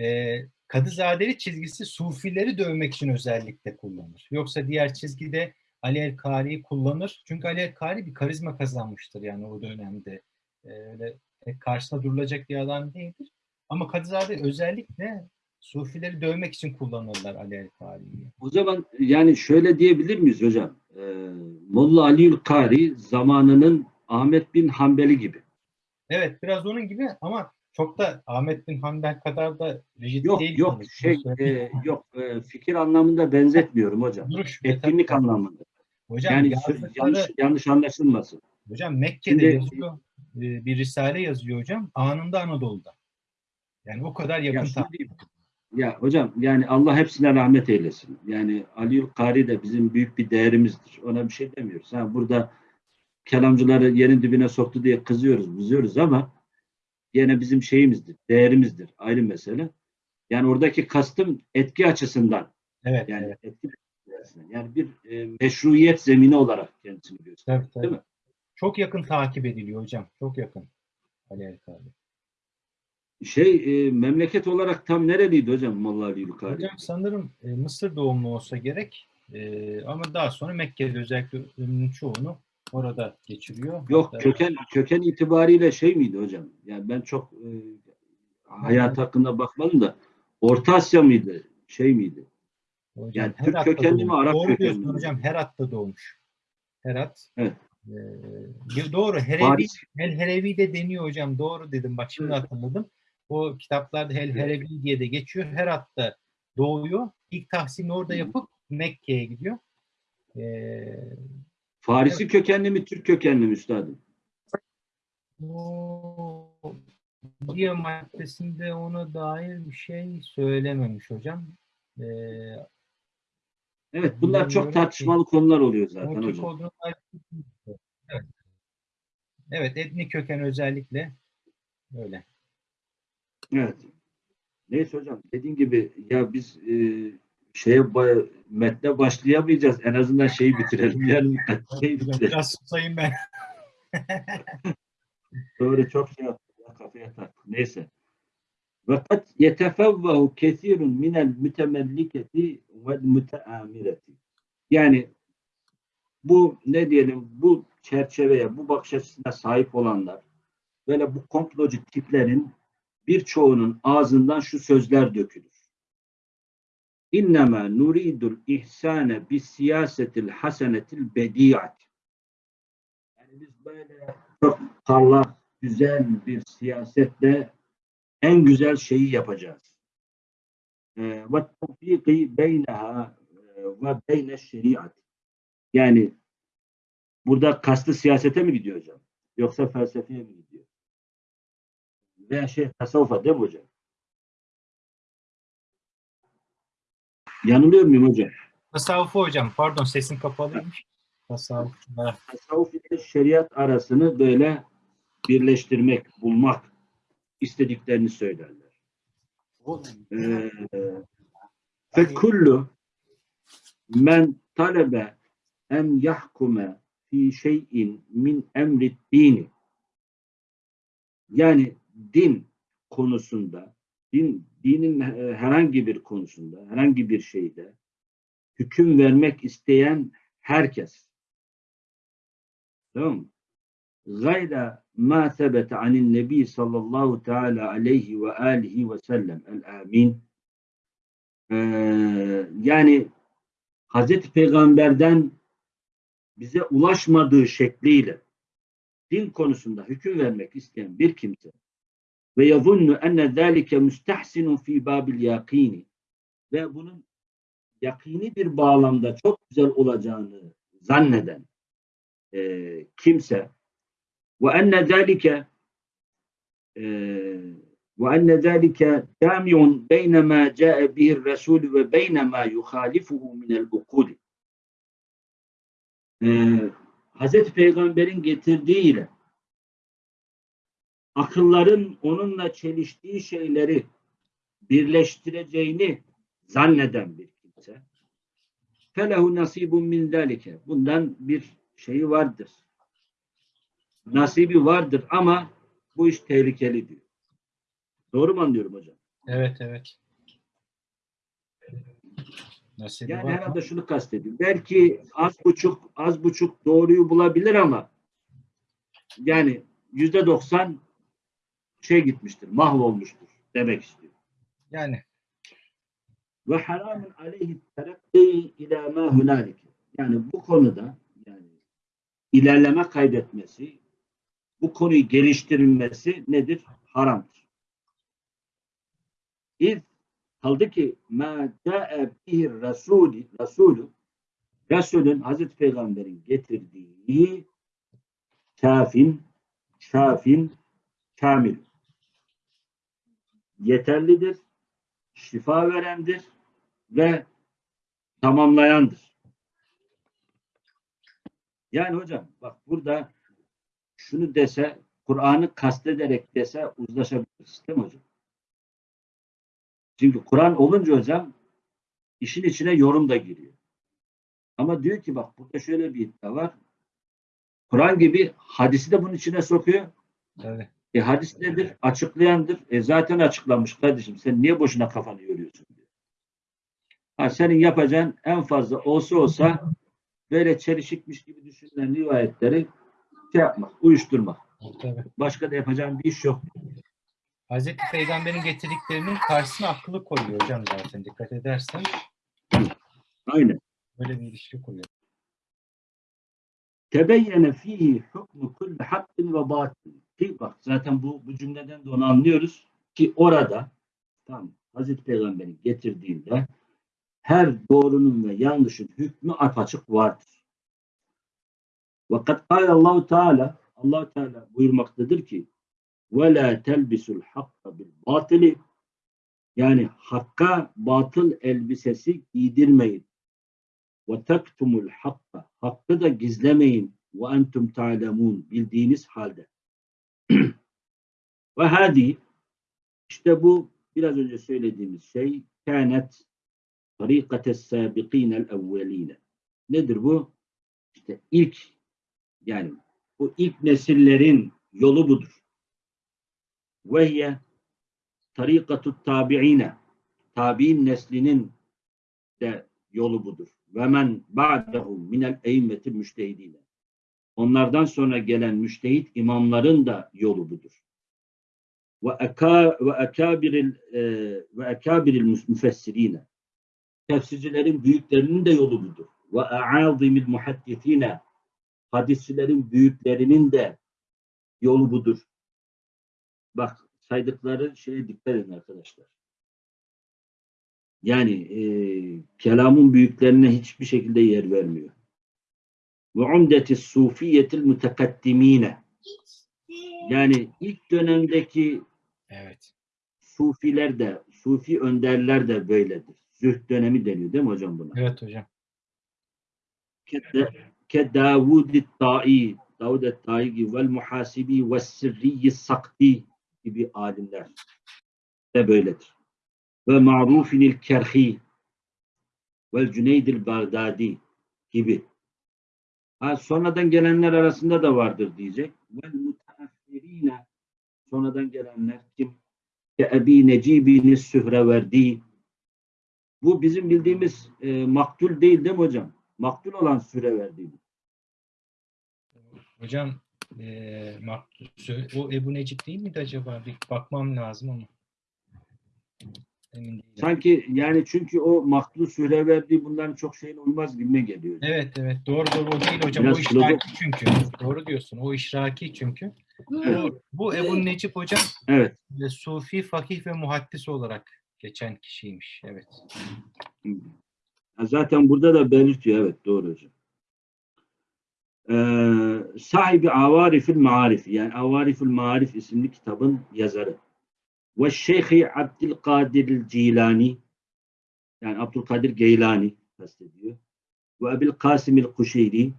[SPEAKER 2] e, Kadızadeli çizgisi Sufileri dövmek için özellikle kullanır. Yoksa diğer çizgide Ali El-Kari'yi kullanır. Çünkü Ali El-Kari bir karizma kazanmıştır yani o dönemde. E, öyle karşısına durulacak bir adam değildir. Ama Kadızade özellikle Sufileri dövmek için kullanırlar Ali El-Kari'yi.
[SPEAKER 1] O zaman yani şöyle diyebilir miyiz hocam? Ee, Molla Aliül Kari zamanının Ahmet bin Hanbeli gibi.
[SPEAKER 2] Evet biraz onun gibi ama çok da Ahmet bin Hanbel kadar da rigid
[SPEAKER 1] Yok
[SPEAKER 2] değil.
[SPEAKER 1] yok
[SPEAKER 2] yani.
[SPEAKER 1] şey e, yok e, fikir anlamında benzetmiyorum hocam.
[SPEAKER 2] Duruş,
[SPEAKER 1] Etkinlik
[SPEAKER 2] tabii.
[SPEAKER 1] anlamında.
[SPEAKER 2] Hocam
[SPEAKER 1] Yani
[SPEAKER 2] yazdıkları-
[SPEAKER 1] yanlış yanlış anlaşılmasın.
[SPEAKER 2] hocam Mekke'de
[SPEAKER 1] Şimdi-
[SPEAKER 2] yazıyor. e, Bir risale yazıyor hocam. Anında Anadolu'da. Yani o kadar yakın
[SPEAKER 1] Ya, ya hocam yani Allah hepsine rahmet eylesin. Yani Aliül Kari de bizim büyük bir değerimizdir. Ona bir şey demiyoruz. Ha, burada kelamcıları yerin dibine soktu diye kızıyoruz, kızıyoruz ama yine bizim şeyimizdir, değerimizdir. Ayrı mesele. Yani oradaki kastım etki açısından
[SPEAKER 2] Evet,
[SPEAKER 1] yani
[SPEAKER 2] evet.
[SPEAKER 1] etki açısından. Yani bir e, meşruiyet zemini olarak kendisini gösteriyor.
[SPEAKER 2] Tabii, tabii.
[SPEAKER 1] Değil mi?
[SPEAKER 2] Çok yakın takip ediliyor hocam. Çok yakın. Ali Erkali.
[SPEAKER 1] Şey e, memleket olarak tam nereliydi hocam Molla Aliül Kari?
[SPEAKER 2] Hocam sanırım e, Mısır doğumlu olsa gerek. E, ama daha sonra Mekke'de özellikle ömrünün çoğunu orada geçiriyor.
[SPEAKER 1] Yok
[SPEAKER 2] Hatta-
[SPEAKER 1] köken köken itibariyle şey miydi hocam? Yani ben çok e, hayat hakkında bakmadım da Orta Asya mıydı? Şey miydi?
[SPEAKER 2] Hocam,
[SPEAKER 1] Yani Türk kökenli mi. Arap
[SPEAKER 2] Doğru
[SPEAKER 1] kökenli mi?
[SPEAKER 2] hocam. Herat'ta doğmuş. Herat.
[SPEAKER 1] Evet.
[SPEAKER 2] Ee, doğru. Herevi,
[SPEAKER 1] Paris.
[SPEAKER 2] El Herevi de deniyor hocam. Doğru dedim. Bak şimdi
[SPEAKER 1] Evet.
[SPEAKER 2] hatırladım. O kitaplarda El
[SPEAKER 1] Evet.
[SPEAKER 2] Herevi diye de geçiyor. Herat'ta doğuyor. İlk tahsilini orada yapıp Mekke'ye gidiyor. Ee,
[SPEAKER 1] Farisi kökenli mi, Türk kökenli mi üstadım?
[SPEAKER 2] o diye maddesinde ona dair bir şey söylememiş hocam. Ee,
[SPEAKER 1] Evet bunlar çok tartışmalı konular oluyor zaten hocam.
[SPEAKER 2] olduğunu evet. evet, etnik köken özellikle öyle.
[SPEAKER 1] Evet. Neyse hocam dediğin gibi ya biz e, şeye metne başlayamayacağız. En azından şeyi bitirelim. *laughs* Yani şeyi bitirelim.
[SPEAKER 2] Biraz susayım ben. *laughs*
[SPEAKER 1] Doğru çok şey yaptık. ya, Kafaya taktık. Neyse. Ve kad yetefevvehu kesirun minel mütemelliketi ve müteamireti. Yani bu ne diyelim bu çerçeveye, bu bakış açısına sahip olanlar böyle bu komplocu tiplerin birçoğunun ağzından şu sözler dökülür. İnnemâ nuridul ihsane bis siyasetil hasenetil bediat. Yani biz böyle çok parlak, güzel bir siyasetle en güzel şeyi yapacağız. Ee, Ve tevfiki beyneha e, ve beyne şeriat. Yani burada kastı siyasete mi gidiyor hocam? Yoksa felsefeye mi gidiyor? Veya şey tasavvufa değil mi hocam? Yanılıyor muyum hocam?
[SPEAKER 2] Tasavvufu hocam. Pardon sesin kapalıymış. Tasavvuf.
[SPEAKER 1] Tasavvuf ile şeriat arasını böyle birleştirmek, bulmak istediklerini söylerler. Ee, Fe kullu men talebe en yahkume fi şeyin min emri dini yani din konusunda din dinin e, herhangi bir konusunda herhangi bir şeyde hüküm vermek isteyen herkes tamam mı? Gayra ma sebete anin nebi sallallahu teala aleyhi ve alihi ve sellem el amin Ee, yani Hazreti Peygamber'den bize ulaşmadığı şekliyle din konusunda hüküm vermek isteyen bir kimse ve yazunnu enne zâlike müstehsinun fî bâbil yakîni ve bunun yakini bir bağlamda çok güzel olacağını zanneden e, kimse ve enne zâlike e, ve enne zâlike câmi'un beyne mâ câe bihir resûlü ve beyne mâ yuhâlifuhu minel ukûli. Ee, Hazreti Peygamber'in getirdiği ile akılların onunla çeliştiği şeyleri birleştireceğini zanneden bir kimse felehu nasibun min zalike. Bundan bir şeyi vardır. Nasibi vardır ama bu iş tehlikeli diyor. Doğru mu anlıyorum hocam?
[SPEAKER 2] Evet evet. Nasibi
[SPEAKER 1] Yani
[SPEAKER 2] var.
[SPEAKER 1] herhalde şunu kastediyor. Belki az buçuk az buçuk doğruyu bulabilir ama yani yüzde doksan şey gitmiştir, mahvolmuştur demek istiyor.
[SPEAKER 2] Yani
[SPEAKER 1] Ve haramun aleyhi terakki ila ma hunalike. Yani bu konuda yani ilerleme kaydetmesi, bu konuyu geliştirilmesi nedir? Haramdır. İz kaldı ki ma ca'e bihi rasulü, rasulü Resulün Hazreti Peygamber'in getirdiği kafin, şafin, kamil. Yeterlidir, şifa verendir ve tamamlayandır. Yani hocam bak burada şunu dese, Kur'an'ı kastederek dese uzlaşabiliriz değil mi hocam? Çünkü Kur'an olunca hocam işin içine yorum da giriyor. Ama diyor ki bak burada şöyle bir iddia var. Kur'an gibi hadisi de bunun içine sokuyor.
[SPEAKER 2] tabii.
[SPEAKER 1] E hadis nedir? Açıklayandır. E zaten açıklanmış kardeşim. Sen niye boşuna kafanı yoruyorsun diyor. Ha, senin yapacağın en fazla olsa olsa böyle çelişikmiş gibi düşünülen rivayetleri şey yapmak, uyuşturmak.
[SPEAKER 2] tabii.
[SPEAKER 1] Başka da yapacağın bir iş yok.
[SPEAKER 2] Hazreti Peygamber'in getirdiklerinin karşısına akıllı koyuyor hocam zaten dikkat edersen.
[SPEAKER 1] Aynen.
[SPEAKER 2] Böyle bir ilişki kuruyor.
[SPEAKER 1] Tebeyyene fihi hukmu kulli hakkın ve batil. Ki bak zaten bu, bu cümleden de onu anlıyoruz ki orada tam Hazreti Peygamber'in getirdiğinde her doğrunun ve yanlışın hükmü apaçık vardır. Vakat Allahu Teala Allah Teala buyurmaktadır ki ve la telbisul hakka bil batili yani hakka batıl elbisesi giydirmeyin. Ve tektumul hakka hakkı da gizlemeyin ve entum ta'lemun bildiğiniz halde. *clears throat* ve hadi işte bu biraz önce söylediğimiz şey kânet tarikates sabiqînel evvelîne. Nedir bu? İşte ilk yani bu ilk nesillerin yolu budur. Ve hiye tarikatut tabi'ine tabi'in neslinin de yolu budur. Ve men ba'dehum minel eymmetil müştehidine. Onlardan sonra gelen müştehit imamların da yolu budur. Ve eka ve ekabiril e, ekabiril müfessirine. Tefsircilerin büyüklerinin de yolu budur. Ve a'azimil muhaddisine. Hadisçilerin büyüklerinin de yolu budur. Bak saydıkları şeye dikkat edin arkadaşlar. Yani e, kelamın büyüklerine hiçbir şekilde yer vermiyor. Ve umdeti sufiyetil mütekaddimine. Yani ilk dönemdeki
[SPEAKER 2] Evet.
[SPEAKER 1] sufiler de, sufi önderler de böyledir. Zühd dönemi deniyor değil mi hocam buna?
[SPEAKER 2] Evet hocam.
[SPEAKER 1] Ke- Ke Davud Ta'i, Davud Ta'i gibi vel muhasibi ve sirriyi sakti gibi alimler de böyledir. Ve ma'rufinil kerhi vel Cüneydil Bağdadi gibi. Ha, sonradan gelenler arasında da vardır diyecek. Vel mutaaffirine sonradan gelenler kim? Ke Ebi Necibini Sühreverdi. Bu bizim bildiğimiz e, maktul değil değil mi hocam? Maktul olan Sühreverdi.
[SPEAKER 2] Hocam eee Maktuse- o Ebu Necip değil miydi acaba? Bir bakmam lazım ama. Emin değilim.
[SPEAKER 1] Sanki yani çünkü o maktul Sühreverdi bunların çok şeyine uymaz gibime geliyor.
[SPEAKER 2] Evet evet doğru doğru o değil hocam.
[SPEAKER 1] Biraz
[SPEAKER 2] o işraki çünkü. Doğru diyorsun. O işraki çünkü. Bu, bu Ebu Necip hocam
[SPEAKER 1] Evet.
[SPEAKER 2] e, Sufi, fakih ve muhaddis olarak geçen kişiymiş. Evet.
[SPEAKER 1] Zaten burada da belirtiyor. Evet doğru hocam. Ee, sahibi Avarifil Maarif yani Avarifil Maarif isimli kitabın yazarı. Ve Şeyhi Abdülkadir Cilani yani Abdülkadir Geylani kastediyor. Ve Ebil Kasimil Kuşeyri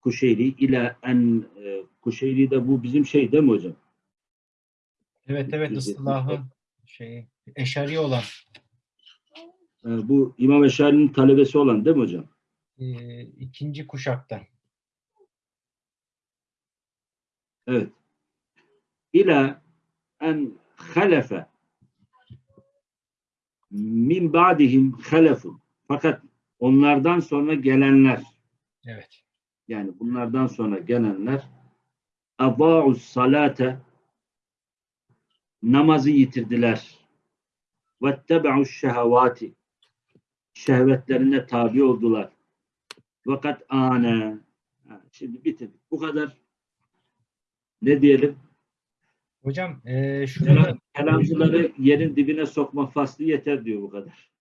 [SPEAKER 1] Kuşeyri ile en e, Kuşeyri de bu bizim şey değil mi hocam?
[SPEAKER 2] Evet evet ıslahı şeyi Eşari olan
[SPEAKER 1] E, bu İmam Eşari'nin talebesi olan değil mi hocam?
[SPEAKER 2] e, ikinci kuşaktan.
[SPEAKER 1] Evet. İla en halefe min ba'dihim halefun. Fakat onlardan sonra gelenler
[SPEAKER 2] Evet.
[SPEAKER 1] yani bunlardan sonra gelenler adaa'us salate namazı yitirdiler. Vettebe'uş şehevati şehvetlerine tabi oldular. Fakat ane Ha, şimdi bitirdik. Bu kadar ne diyelim?
[SPEAKER 2] Hocam e, şurada
[SPEAKER 1] Kelam, kelamcıları yerin dibine sokma faslı yeter diyor bu kadar.